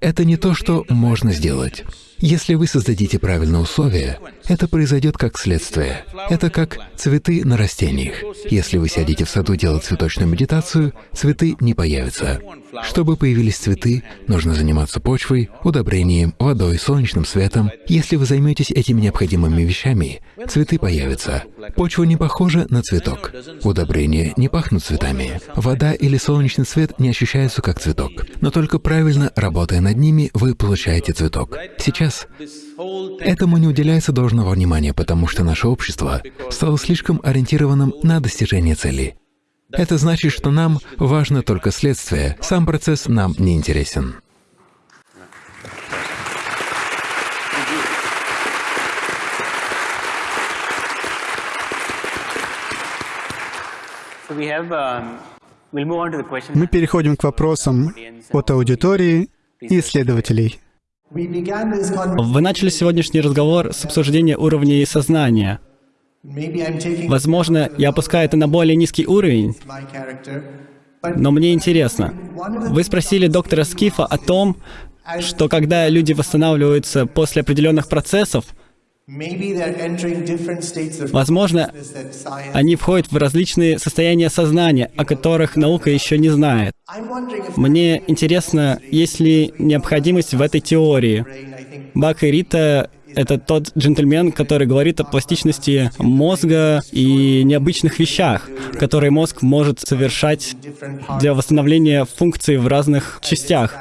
Это не то, что можно сделать. Если вы создадите правильные условия, это произойдет как следствие. Это как цветы на растениях. Если вы сядете в саду делать цветочную медитацию, цветы не появятся. Чтобы появились цветы, нужно заниматься почвой, удобрением, водой, солнечным светом. Если вы займетесь этими необходимыми вещами, цветы появятся. Почва не похожа на цветок. Удобрения не пахнут цветами. Вода или солнечный свет не ощущаются как цветок. Но только правильно работая над ними, вы получаете цветок. Сейчас этому не уделяется должного внимания, потому что наше общество стало слишком ориентированным на достижение цели. Это значит, что нам важно только следствие, сам процесс нам не интересен. Мы переходим к вопросам от аудитории и исследователей. Вы начали сегодняшний разговор с обсуждения уровней сознания. Возможно, я опускаю это на более низкий уровень, но мне интересно. Вы спросили доктора Скифа о том, что когда люди восстанавливаются после определенных процессов, Возможно, они входят в различные состояния сознания, о которых наука еще не знает. Мне интересно, есть ли необходимость в этой теории. Бак и Рита — это тот джентльмен, который говорит о пластичности мозга и необычных вещах, которые мозг может совершать для восстановления функций в разных частях.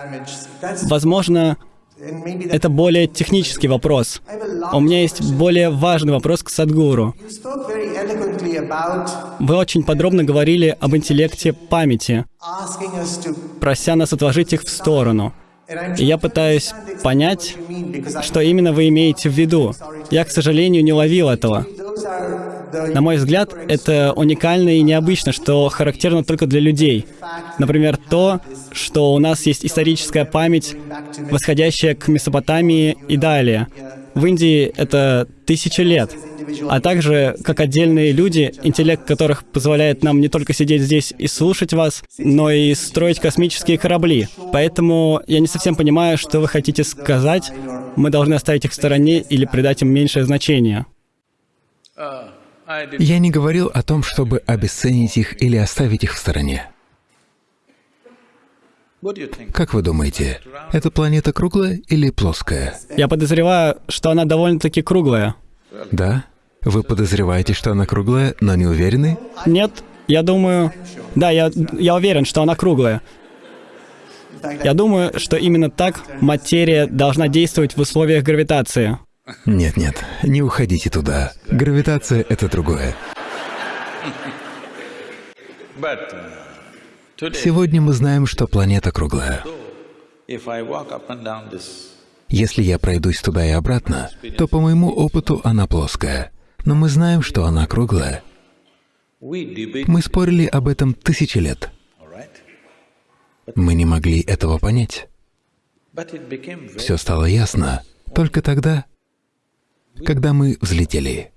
Возможно, это более технический вопрос. У меня есть более важный вопрос к Садгуру. Вы очень подробно говорили об интеллекте памяти, прося нас отложить их в сторону. Я пытаюсь понять, что именно вы имеете в виду. Я, к сожалению, не ловил этого. На мой взгляд, это уникально и необычно, что характерно только для людей. Например, то, что у нас есть историческая память, восходящая к Месопотамии и далее. В Индии это тысячи лет. А также, как отдельные люди, интеллект которых позволяет нам не только сидеть здесь и слушать вас, но и строить космические корабли. Поэтому я не совсем понимаю, что вы хотите сказать. Мы должны оставить их в стороне или придать им меньшее значение. Я не говорил о том, чтобы обесценить их или оставить их в стороне. Как вы думаете, эта планета круглая или плоская? Я подозреваю, что она довольно-таки круглая. Да? Вы подозреваете, что она круглая, но не уверены? Нет, я думаю... Да, я, я уверен, что она круглая. Я думаю, что именно так материя должна действовать в условиях гравитации. Нет-нет, не уходите туда. Гравитация — это другое. Сегодня мы знаем, что планета круглая. Если я пройдусь туда и обратно, то по моему опыту она плоская. Но мы знаем, что она круглая. Мы спорили об этом тысячи лет. Мы не могли этого понять. Все стало ясно только тогда, когда мы взлетели.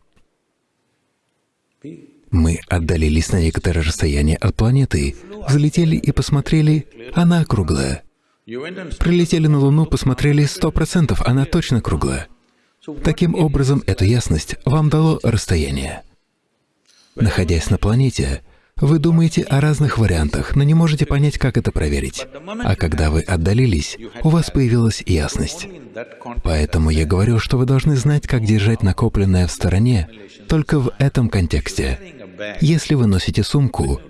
Мы отдалились на некоторое расстояние от планеты, взлетели и посмотрели, она круглая. Прилетели на Луну, посмотрели, сто процентов, она точно круглая. Таким образом, эту ясность вам дало расстояние. Находясь на планете, вы думаете о разных вариантах, но не можете понять, как это проверить. А когда вы отдалились, у вас появилась ясность. Поэтому я говорю, что вы должны знать, как держать накопленное в стороне только в этом контексте. Если вы носите сумку,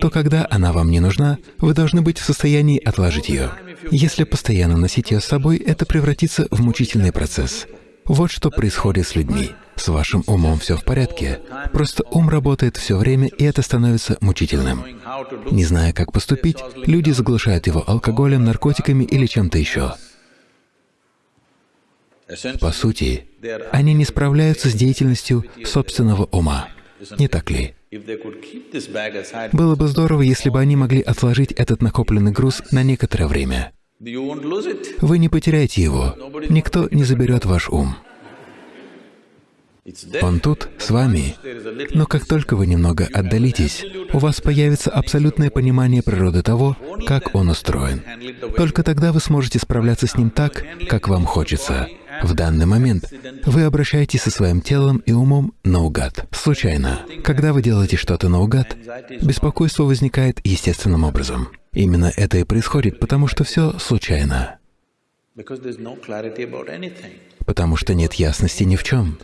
то когда она вам не нужна, вы должны быть в состоянии отложить ее. Если постоянно носить ее с собой, это превратится в мучительный процесс. Вот что происходит с людьми. С вашим умом все в порядке. Просто ум работает все время, и это становится мучительным. Не зная, как поступить, люди заглушают его алкоголем, наркотиками или чем-то еще. По сути, они не справляются с деятельностью собственного ума. Не так ли? Было бы здорово, если бы они могли отложить этот накопленный груз на некоторое время. Вы не потеряете его. Никто не заберет ваш ум. Он тут, с вами. Но как только вы немного отдалитесь, у вас появится абсолютное понимание природы того, как он устроен. Только тогда вы сможете справляться с ним так, как вам хочется. В данный момент вы обращаетесь со своим телом и умом наугад, случайно. Когда вы делаете что-то наугад, беспокойство возникает естественным образом. Именно это и происходит, потому что все случайно. Потому что нет ясности ни в чем.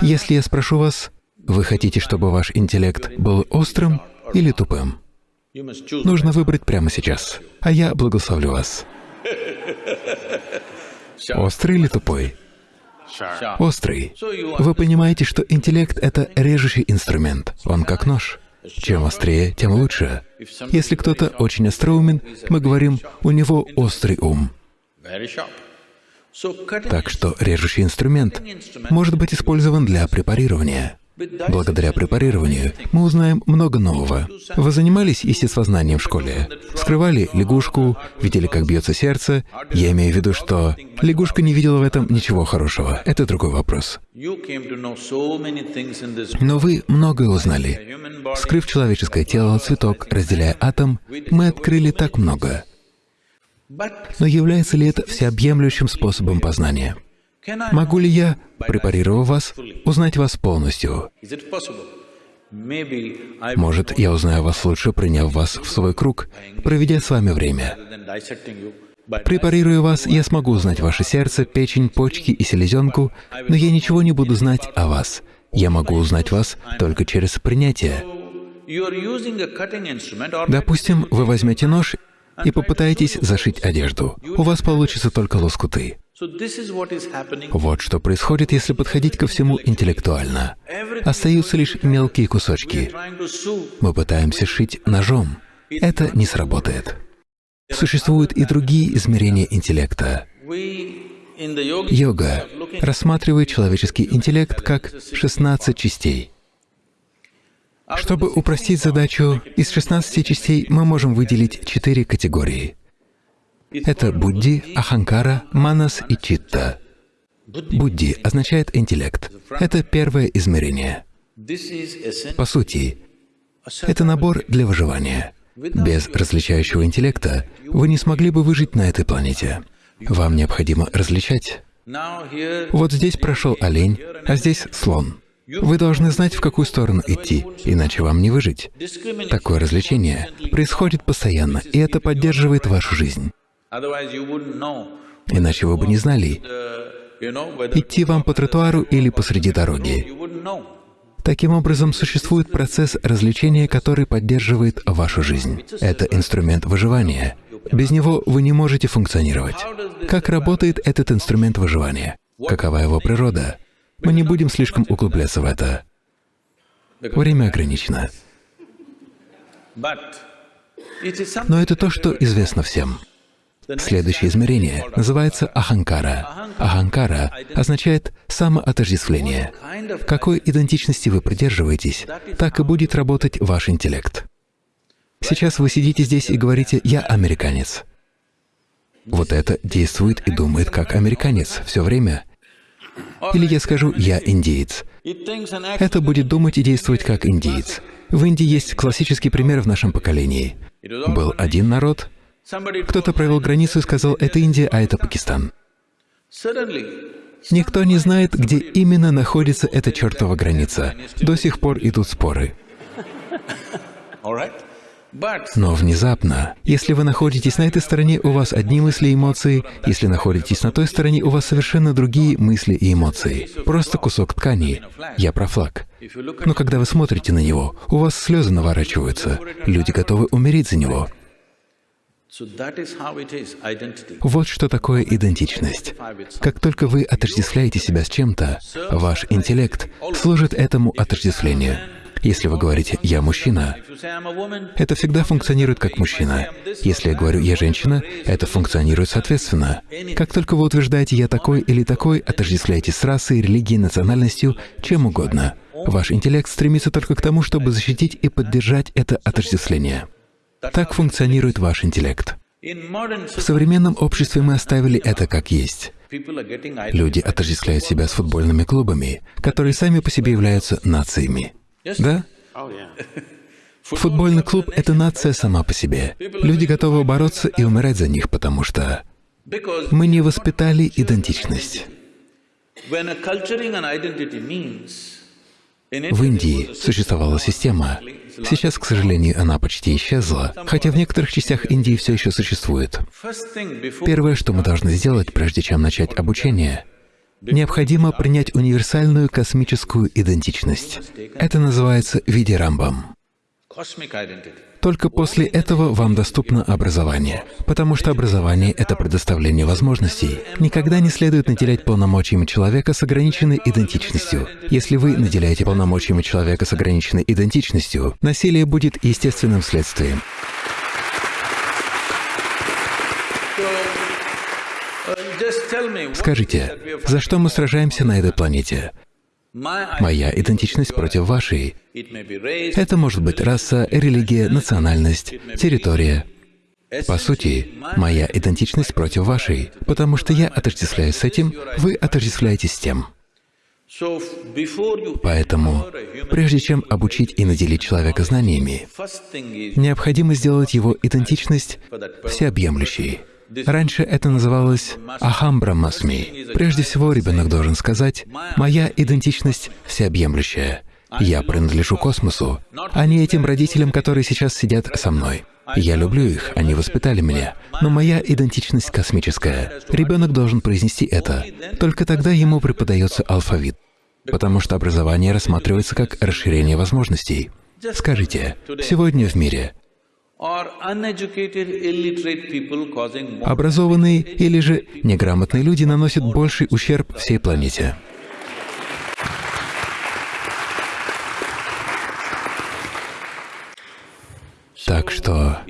Если я спрошу вас, вы хотите, чтобы ваш интеллект был острым или тупым? Нужно выбрать прямо сейчас, а я благословлю вас. Острый или тупой? Острый. Вы понимаете, что интеллект — это режущий инструмент. Он как нож. Чем острее, тем лучше. Если кто-то очень остроумен, мы говорим, у него острый ум. Так что режущий инструмент может быть использован для препарирования. Благодаря препарированию мы узнаем много нового. Вы занимались естествознанием в школе? Вскрывали лягушку, видели, как бьется сердце? Я имею в виду, что лягушка не видела в этом ничего хорошего. Это другой вопрос. Но вы многое узнали. Вскрыв человеческое тело, цветок, разделяя атом, мы открыли так много. Но является ли это всеобъемлющим способом познания? Могу ли я, препарировав вас, узнать вас полностью? Может, я узнаю вас лучше, приняв вас в свой круг, проведя с вами время. Препарируя вас, я смогу узнать ваше сердце, печень, почки и селезенку, но я ничего не буду знать о вас. Я могу узнать вас только через принятие. Допустим, вы возьмете нож и попытаетесь зашить одежду. У вас получится только лоскуты. Вот что происходит, если подходить ко всему интеллектуально. Остаются лишь мелкие кусочки. Мы пытаемся шить ножом. Это не сработает. Существуют и другие измерения интеллекта. Йога рассматривает человеческий интеллект как 16 частей. Чтобы упростить задачу, из 16 частей мы можем выделить четыре категории. Это Будди, Аханкара, Манас и Читта. Будди означает интеллект. Это первое измерение. По сути, это набор для выживания. Без различающего интеллекта вы не смогли бы выжить на этой планете. Вам необходимо различать. Вот здесь прошел олень, а здесь слон. Вы должны знать, в какую сторону идти, иначе вам не выжить. Такое развлечение происходит постоянно, и это поддерживает вашу жизнь. Иначе вы бы не знали, идти вам по тротуару или посреди дороги. Таким образом, существует процесс развлечения, который поддерживает вашу жизнь. Это инструмент выживания. Без него вы не можете функционировать. Как работает этот инструмент выживания? Какова его природа? Мы не будем слишком углубляться в это. Время ограничено. Но это то, что известно всем. Следующее измерение называется аханкара. Аханкара означает самоотождествление. Какой идентичности вы придерживаетесь, так и будет работать ваш интеллект. Сейчас вы сидите здесь и говорите «я американец». Вот это действует и думает как американец все время. Или я скажу «я индеец». Это будет думать и действовать как индеец. В Индии есть классический пример в нашем поколении. Был один народ, кто-то провел границу и сказал «это Индия, а это Пакистан». Никто не знает, где именно находится эта чертова граница. До сих пор идут споры. Но внезапно, если вы находитесь на этой стороне, у вас одни мысли и эмоции, если находитесь на той стороне, у вас совершенно другие мысли и эмоции. Просто кусок ткани. Я про флаг. Но когда вы смотрите на него, у вас слезы наворачиваются. Люди готовы умереть за него. Вот что такое идентичность. Как только вы отождествляете себя с чем-то, ваш интеллект служит этому отождествлению. Если вы говорите «я мужчина», это всегда функционирует как мужчина. Если я говорю «я женщина», это функционирует соответственно. Как только вы утверждаете «я такой» или «такой», отождествляете с расой, религией, национальностью, чем угодно. Ваш интеллект стремится только к тому, чтобы защитить и поддержать это отождествление. Так функционирует ваш интеллект. В современном обществе мы оставили это как есть. Люди отождествляют себя с футбольными клубами, которые сами по себе являются нациями. Да? Футбольный клуб — это нация сама по себе. Люди готовы бороться и умирать за них, потому что мы не воспитали идентичность. В Индии существовала система. Сейчас, к сожалению, она почти исчезла, хотя в некоторых частях Индии все еще существует. Первое, что мы должны сделать, прежде чем начать обучение, необходимо принять универсальную космическую идентичность. Это называется видирамбам. Только после этого вам доступно образование, потому что образование — это предоставление возможностей. Никогда не следует наделять полномочиями человека с ограниченной идентичностью. Если вы наделяете полномочиями человека с ограниченной идентичностью, насилие будет естественным следствием. Скажите, за что мы сражаемся на этой планете? Моя идентичность против вашей. Это может быть раса, религия, национальность, территория. По сути, моя идентичность против вашей, потому что я отождествляюсь с этим, вы отождествляетесь с тем. Поэтому, прежде чем обучить и наделить человека знаниями, необходимо сделать его идентичность всеобъемлющей. Раньше это называлось «Ахам Брахмасми». Прежде всего, ребенок должен сказать «Моя идентичность всеобъемлющая». Я принадлежу космосу, а не этим родителям, которые сейчас сидят со мной. Я люблю их, они воспитали меня, но моя идентичность космическая. Ребенок должен произнести это. Только тогда ему преподается алфавит, потому что образование рассматривается как расширение возможностей. Скажите, сегодня в мире Образованные или же неграмотные люди наносят больший ущерб всей планете. Так что,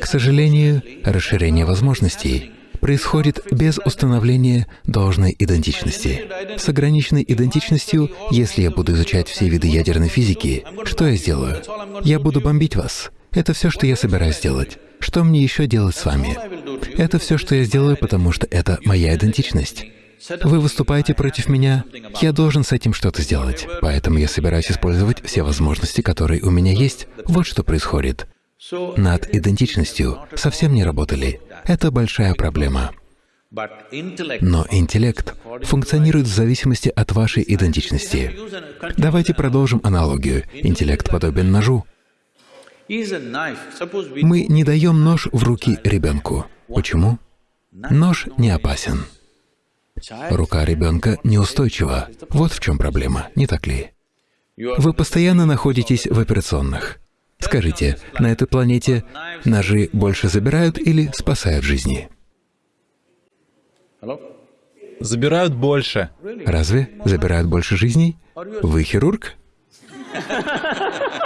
к сожалению, расширение возможностей происходит без установления должной идентичности. С ограниченной идентичностью, если я буду изучать все виды ядерной физики, что я сделаю? Я буду бомбить вас. Это все, что я собираюсь делать. Что мне еще делать с вами? Это все, что я сделаю, потому что это моя идентичность. Вы выступаете против меня, я должен с этим что-то сделать. Поэтому я собираюсь использовать все возможности, которые у меня есть. Вот что происходит. Над идентичностью совсем не работали. Это большая проблема. Но интеллект функционирует в зависимости от вашей идентичности. Давайте продолжим аналогию. Интеллект подобен ножу. Мы не даем нож в руки ребенку. Почему? Нож не опасен. Рука ребенка неустойчива. Вот в чем проблема, не так ли? Вы постоянно находитесь в операционных. Скажите, на этой планете ножи больше забирают или спасают жизни? Забирают больше. Разве забирают больше жизней? Вы хирург?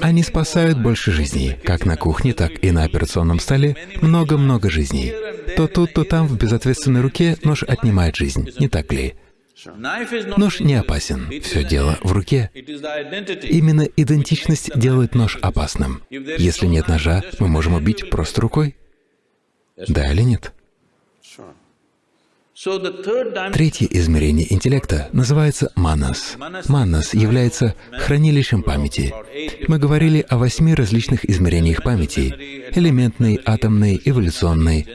Они спасают больше жизней, как на кухне, так и на операционном столе, много-много жизней. То тут, то там в безответственной руке нож отнимает жизнь, не так ли? Нож не опасен, все дело в руке. Именно идентичность делает нож опасным. Если нет ножа, мы можем убить просто рукой. Да или нет? Третье измерение интеллекта называется манас. Манас является хранилищем памяти. Мы говорили о восьми различных измерениях памяти — элементной, атомной, эволюционной,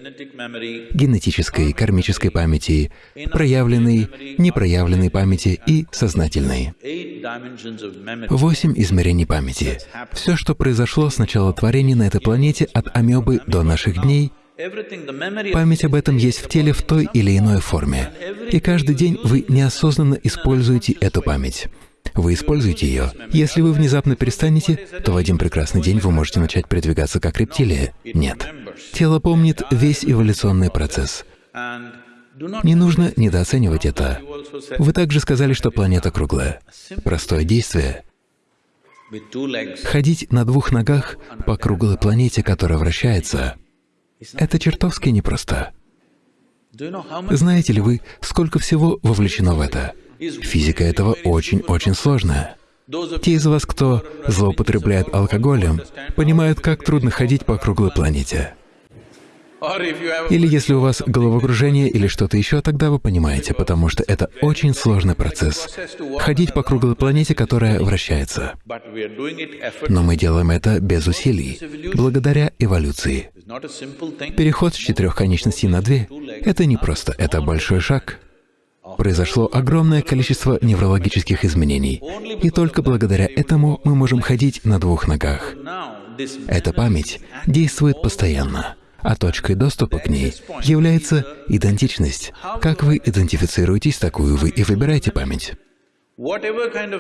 генетической, кармической памяти, проявленной, непроявленной памяти и сознательной. Восемь измерений памяти. Все, что произошло с начала творения на этой планете от амебы до наших дней — Память об этом есть в теле в той или иной форме. И каждый день вы неосознанно используете эту память. Вы используете ее. Если вы внезапно перестанете, то в один прекрасный день вы можете начать передвигаться как рептилия. Нет. Тело помнит весь эволюционный процесс. Не нужно недооценивать это. Вы также сказали, что планета круглая. Простое действие. Ходить на двух ногах по круглой планете, которая вращается — это чертовски непросто. Знаете ли вы, сколько всего вовлечено в это? Физика этого очень-очень сложная. Те из вас, кто злоупотребляет алкоголем, понимают, как трудно ходить по круглой планете. Или если у вас головокружение или что-то еще, тогда вы понимаете, потому что это очень сложный процесс — ходить по круглой планете, которая вращается. Но мы делаем это без усилий, благодаря эволюции. Переход с четырех конечностей на две — это не просто, это большой шаг. Произошло огромное количество неврологических изменений, и только благодаря этому мы можем ходить на двух ногах. Эта память действует постоянно а точкой доступа к ней является идентичность. Как вы идентифицируетесь, такую вы и выбираете память.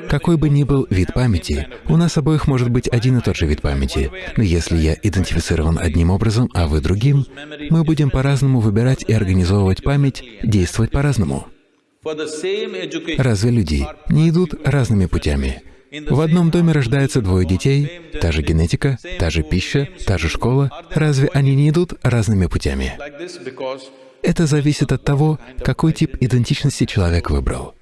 Какой бы ни был вид памяти, у нас обоих может быть один и тот же вид памяти. Но если я идентифицирован одним образом, а вы другим, мы будем по-разному выбирать и организовывать память, действовать по-разному. Разве люди не идут разными путями? В одном доме рождается двое детей, та же генетика, та же пища, та же школа. Разве они не идут разными путями? Это зависит от того, какой тип идентичности человек выбрал.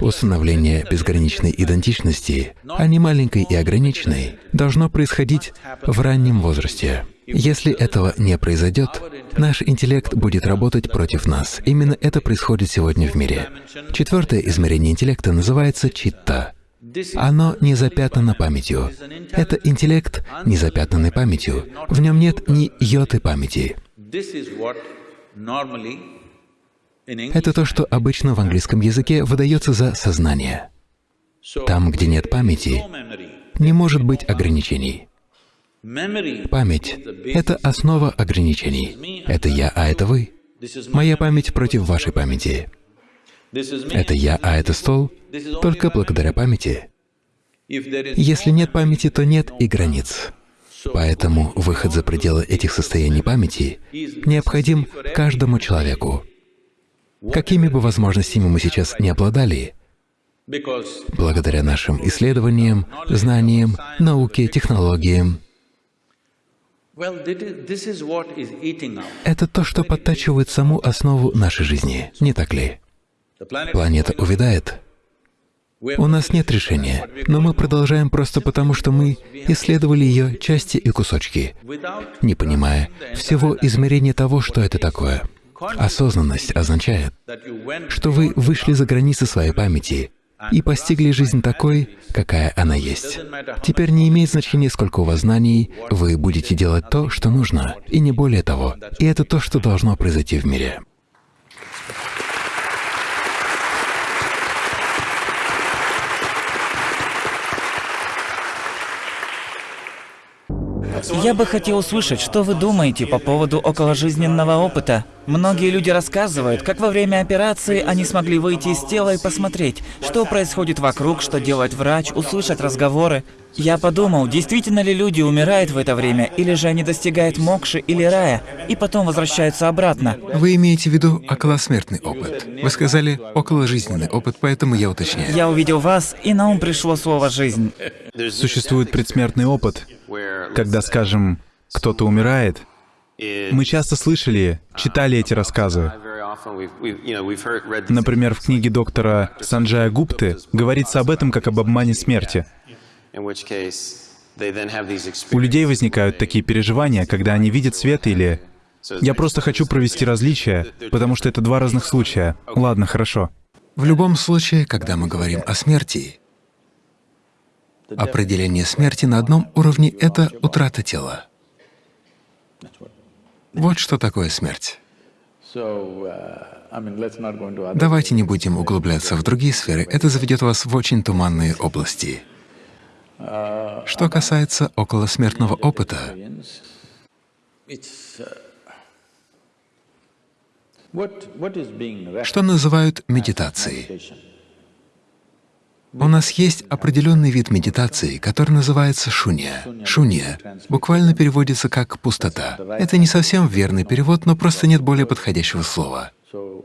Установление безграничной идентичности, а не маленькой и ограниченной, должно происходить в раннем возрасте. Если этого не произойдет, наш интеллект будет работать против нас. Именно это происходит сегодня в мире. Четвертое измерение интеллекта называется читта. Оно не запятнано памятью. Это интеллект, не запятнанный памятью. В нем нет ни йоты памяти. Это то, что обычно в английском языке выдается за сознание. Там, где нет памяти, не может быть ограничений. Память — это основа ограничений. Это я, а это вы. Моя память против вашей памяти. Это я, а это стол, только благодаря памяти. Если нет памяти, то нет и границ. Поэтому выход за пределы этих состояний памяти необходим каждому человеку. Какими бы возможностями мы сейчас не обладали, благодаря нашим исследованиям, знаниям, науке, технологиям, это то, что подтачивает саму основу нашей жизни, не так ли? Планета увядает. У нас нет решения, но мы продолжаем просто потому, что мы исследовали ее части и кусочки, не понимая всего измерения того, что это такое. Осознанность означает, что вы вышли за границы своей памяти и постигли жизнь такой, какая она есть. Теперь не имеет значения, сколько у вас знаний, вы будете делать то, что нужно, и не более того. И это то, что должно произойти в мире. Я бы хотел услышать, что вы думаете по поводу околожизненного опыта. Многие люди рассказывают, как во время операции они смогли выйти из тела и посмотреть, что происходит вокруг, что делает врач, услышать разговоры. Я подумал, действительно ли люди умирают в это время, или же они достигают мокши или рая, и потом возвращаются обратно. Вы имеете в виду околосмертный опыт. Вы сказали околожизненный опыт, поэтому я уточняю. Я увидел вас, и на ум пришло слово «жизнь». Существует предсмертный опыт, когда, скажем, кто-то умирает, мы часто слышали, читали эти рассказы. Например, в книге доктора Санджая Гупты говорится об этом как об обмане смерти. У людей возникают такие переживания, когда они видят свет или... Я просто хочу провести различия, потому что это два разных случая. Ладно, хорошо. В любом случае, когда мы говорим о смерти, определение смерти на одном уровне — это утрата тела. Вот что такое смерть. Давайте не будем углубляться в другие сферы, это заведет вас в очень туманные области. Что касается околосмертного опыта, что называют медитацией? У нас есть определенный вид медитации, который называется шунья. Шунья буквально переводится как «пустота». Это не совсем верный перевод, но просто нет более подходящего слова.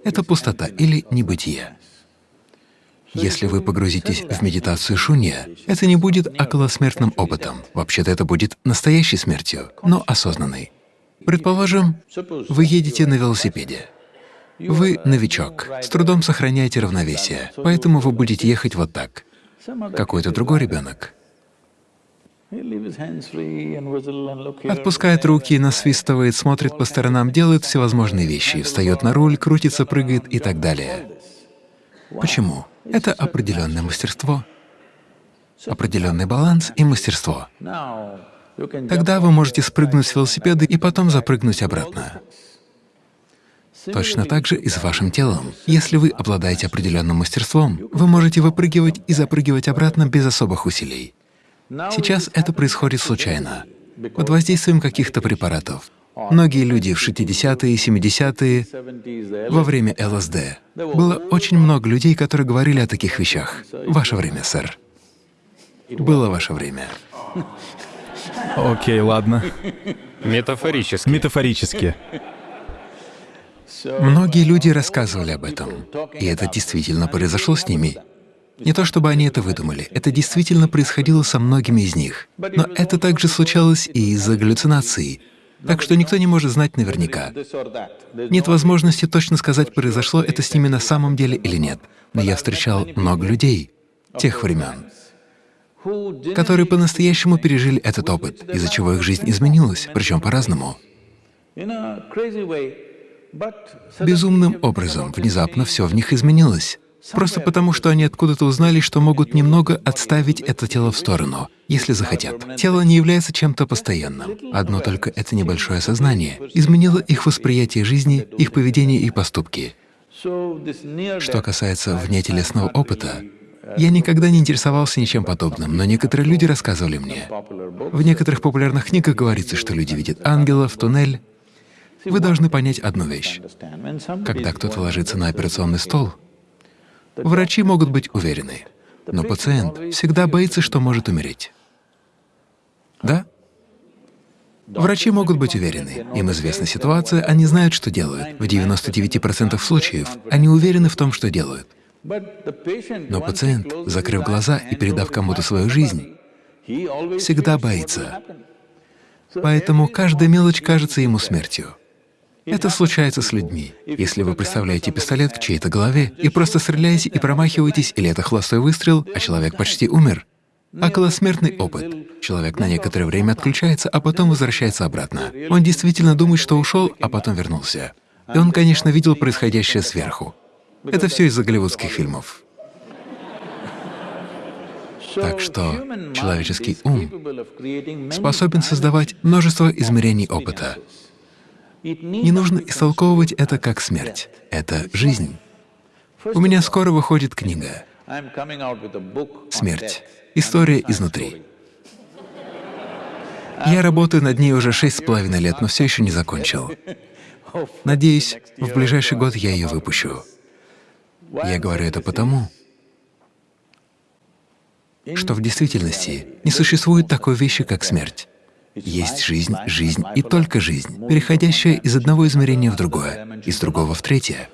Это пустота или небытие. Если вы погрузитесь в медитацию шунья, это не будет околосмертным опытом. Вообще-то это будет настоящей смертью, но осознанной. Предположим, вы едете на велосипеде. Вы новичок, с трудом сохраняете равновесие, поэтому вы будете ехать вот так. Какой-то другой ребенок отпускает руки, насвистывает, смотрит по сторонам, делает всевозможные вещи, встает на руль, крутится, прыгает и так далее. Почему? Это определенное мастерство, определенный баланс и мастерство. Тогда вы можете спрыгнуть с велосипеда и потом запрыгнуть обратно. Точно так же и с вашим телом. Если вы обладаете определенным мастерством, вы можете выпрыгивать и запрыгивать обратно без особых усилий. Сейчас это происходит случайно, под воздействием каких-то препаратов. Многие люди в 60-е и 70-е, во время ЛСД, было очень много людей, которые говорили о таких вещах. Ваше время, сэр. Было ваше время. Окей, ладно. Метафорически. Метафорически. Многие люди рассказывали об этом, и это действительно произошло с ними. Не то чтобы они это выдумали, это действительно происходило со многими из них. Но это также случалось и из-за галлюцинаций, так что никто не может знать наверняка. Нет возможности точно сказать, произошло это с ними на самом деле или нет. Но я встречал много людей тех времен, которые по-настоящему пережили этот опыт, из-за чего их жизнь изменилась, причем по-разному. Безумным образом внезапно все в них изменилось. Просто потому, что они откуда-то узнали, что могут немного отставить это тело в сторону, если захотят. Тело не является чем-то постоянным. Одно только это небольшое сознание изменило их восприятие жизни, их поведение и поступки. Что касается внетелесного опыта, я никогда не интересовался ничем подобным, но некоторые люди рассказывали мне. В некоторых популярных книгах говорится, что люди видят ангелов, туннель. Вы должны понять одну вещь. Когда кто-то ложится на операционный стол, Врачи могут быть уверены, но пациент всегда боится, что может умереть. Да? Врачи могут быть уверены, им известна ситуация, они знают, что делают. В 99% случаев они уверены в том, что делают. Но пациент, закрыв глаза и передав кому-то свою жизнь, всегда боится. Поэтому каждая мелочь кажется ему смертью. Это случается с людьми. Если вы представляете пистолет в чьей-то голове и просто стреляете и промахиваетесь, или это холостой выстрел, а человек почти умер. Околосмертный опыт. Человек на некоторое время отключается, а потом возвращается обратно. Он действительно думает, что ушел, а потом вернулся. И он, конечно, видел происходящее сверху. Это все из-за голливудских фильмов. Так что человеческий ум способен создавать множество измерений опыта. Не нужно истолковывать это как смерть. Это жизнь. У меня скоро выходит книга «Смерть. История изнутри». Я работаю над ней уже шесть с половиной лет, но все еще не закончил. Надеюсь, в ближайший год я ее выпущу. Я говорю это потому, что в действительности не существует такой вещи, как смерть. Есть жизнь, жизнь и только жизнь, переходящая из одного измерения в другое, из другого в третье.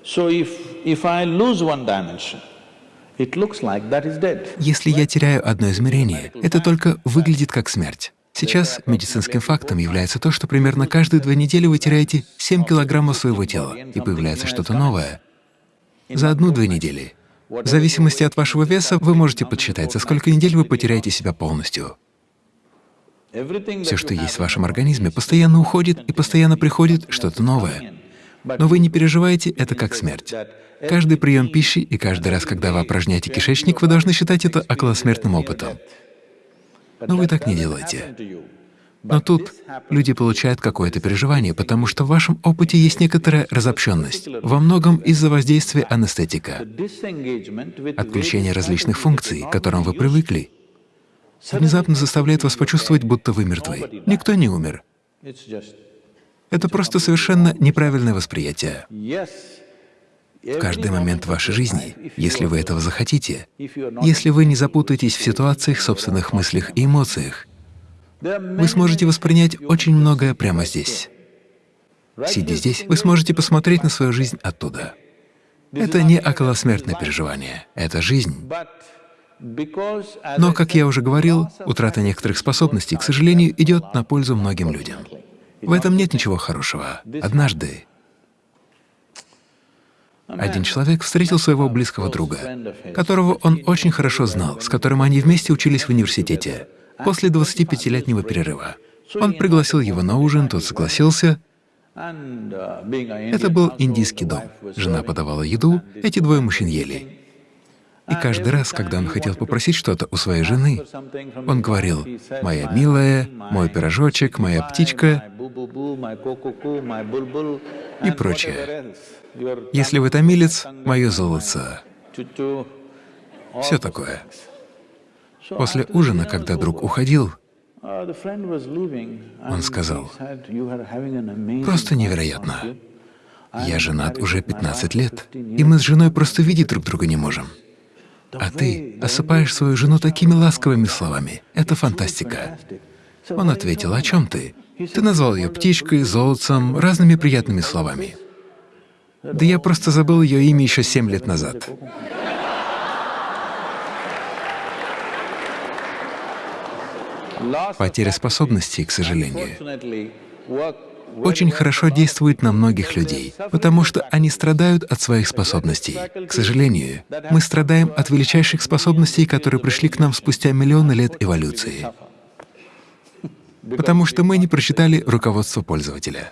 Если я теряю одно измерение, это только выглядит как смерть. Сейчас медицинским фактом является то, что примерно каждые две недели вы теряете 7 килограммов своего тела, и появляется что-то новое. За одну-две недели. В зависимости от вашего веса вы можете подсчитать, за сколько недель вы потеряете себя полностью. Все, что есть в вашем организме, постоянно уходит и постоянно приходит что-то новое. Но вы не переживаете это как смерть. Каждый прием пищи и каждый раз, когда вы опорожняете кишечник, вы должны считать это околосмертным опытом. Но вы так не делаете. Но тут люди получают какое-то переживание, потому что в вашем опыте есть некоторая разобщенность, во многом из-за воздействия анестетика. Отключение различных функций, к которым вы привыкли, внезапно заставляет вас почувствовать, будто вы мертвы. Никто не умер. Это просто совершенно неправильное восприятие. В каждый момент вашей жизни, если вы этого захотите, если вы не запутаетесь в ситуациях, собственных мыслях и эмоциях, вы сможете воспринять очень многое прямо здесь. Сидя здесь, вы сможете посмотреть на свою жизнь оттуда. Это не околосмертное переживание, это жизнь. Но, как я уже говорил, утрата некоторых способностей, к сожалению, идет на пользу многим людям. В этом нет ничего хорошего. Однажды один человек встретил своего близкого друга, которого он очень хорошо знал, с которым они вместе учились в университете, после 25-летнего перерыва. Он пригласил его на ужин, тот согласился. Это был индийский дом. Жена подавала еду, эти двое мужчин ели. И каждый раз, когда он хотел попросить что-то у своей жены, он говорил, «Моя милая, мой пирожочек, моя птичка» и прочее. «Если вы томилец, мое золото». Все такое. После ужина, когда друг уходил, он сказал, «Просто невероятно. Я женат уже 15 лет, и мы с женой просто видеть друг друга не можем. А ты осыпаешь свою жену такими ласковыми словами. Это фантастика. Он ответил, о чем ты? Ты назвал ее птичкой, золотцем, разными приятными словами. Да я просто забыл ее имя еще семь лет назад. Потеря способностей, к сожалению, очень хорошо действует на многих людей, потому что они страдают от своих способностей. К сожалению, мы страдаем от величайших способностей, которые пришли к нам спустя миллионы лет эволюции, потому что мы не прочитали руководство пользователя.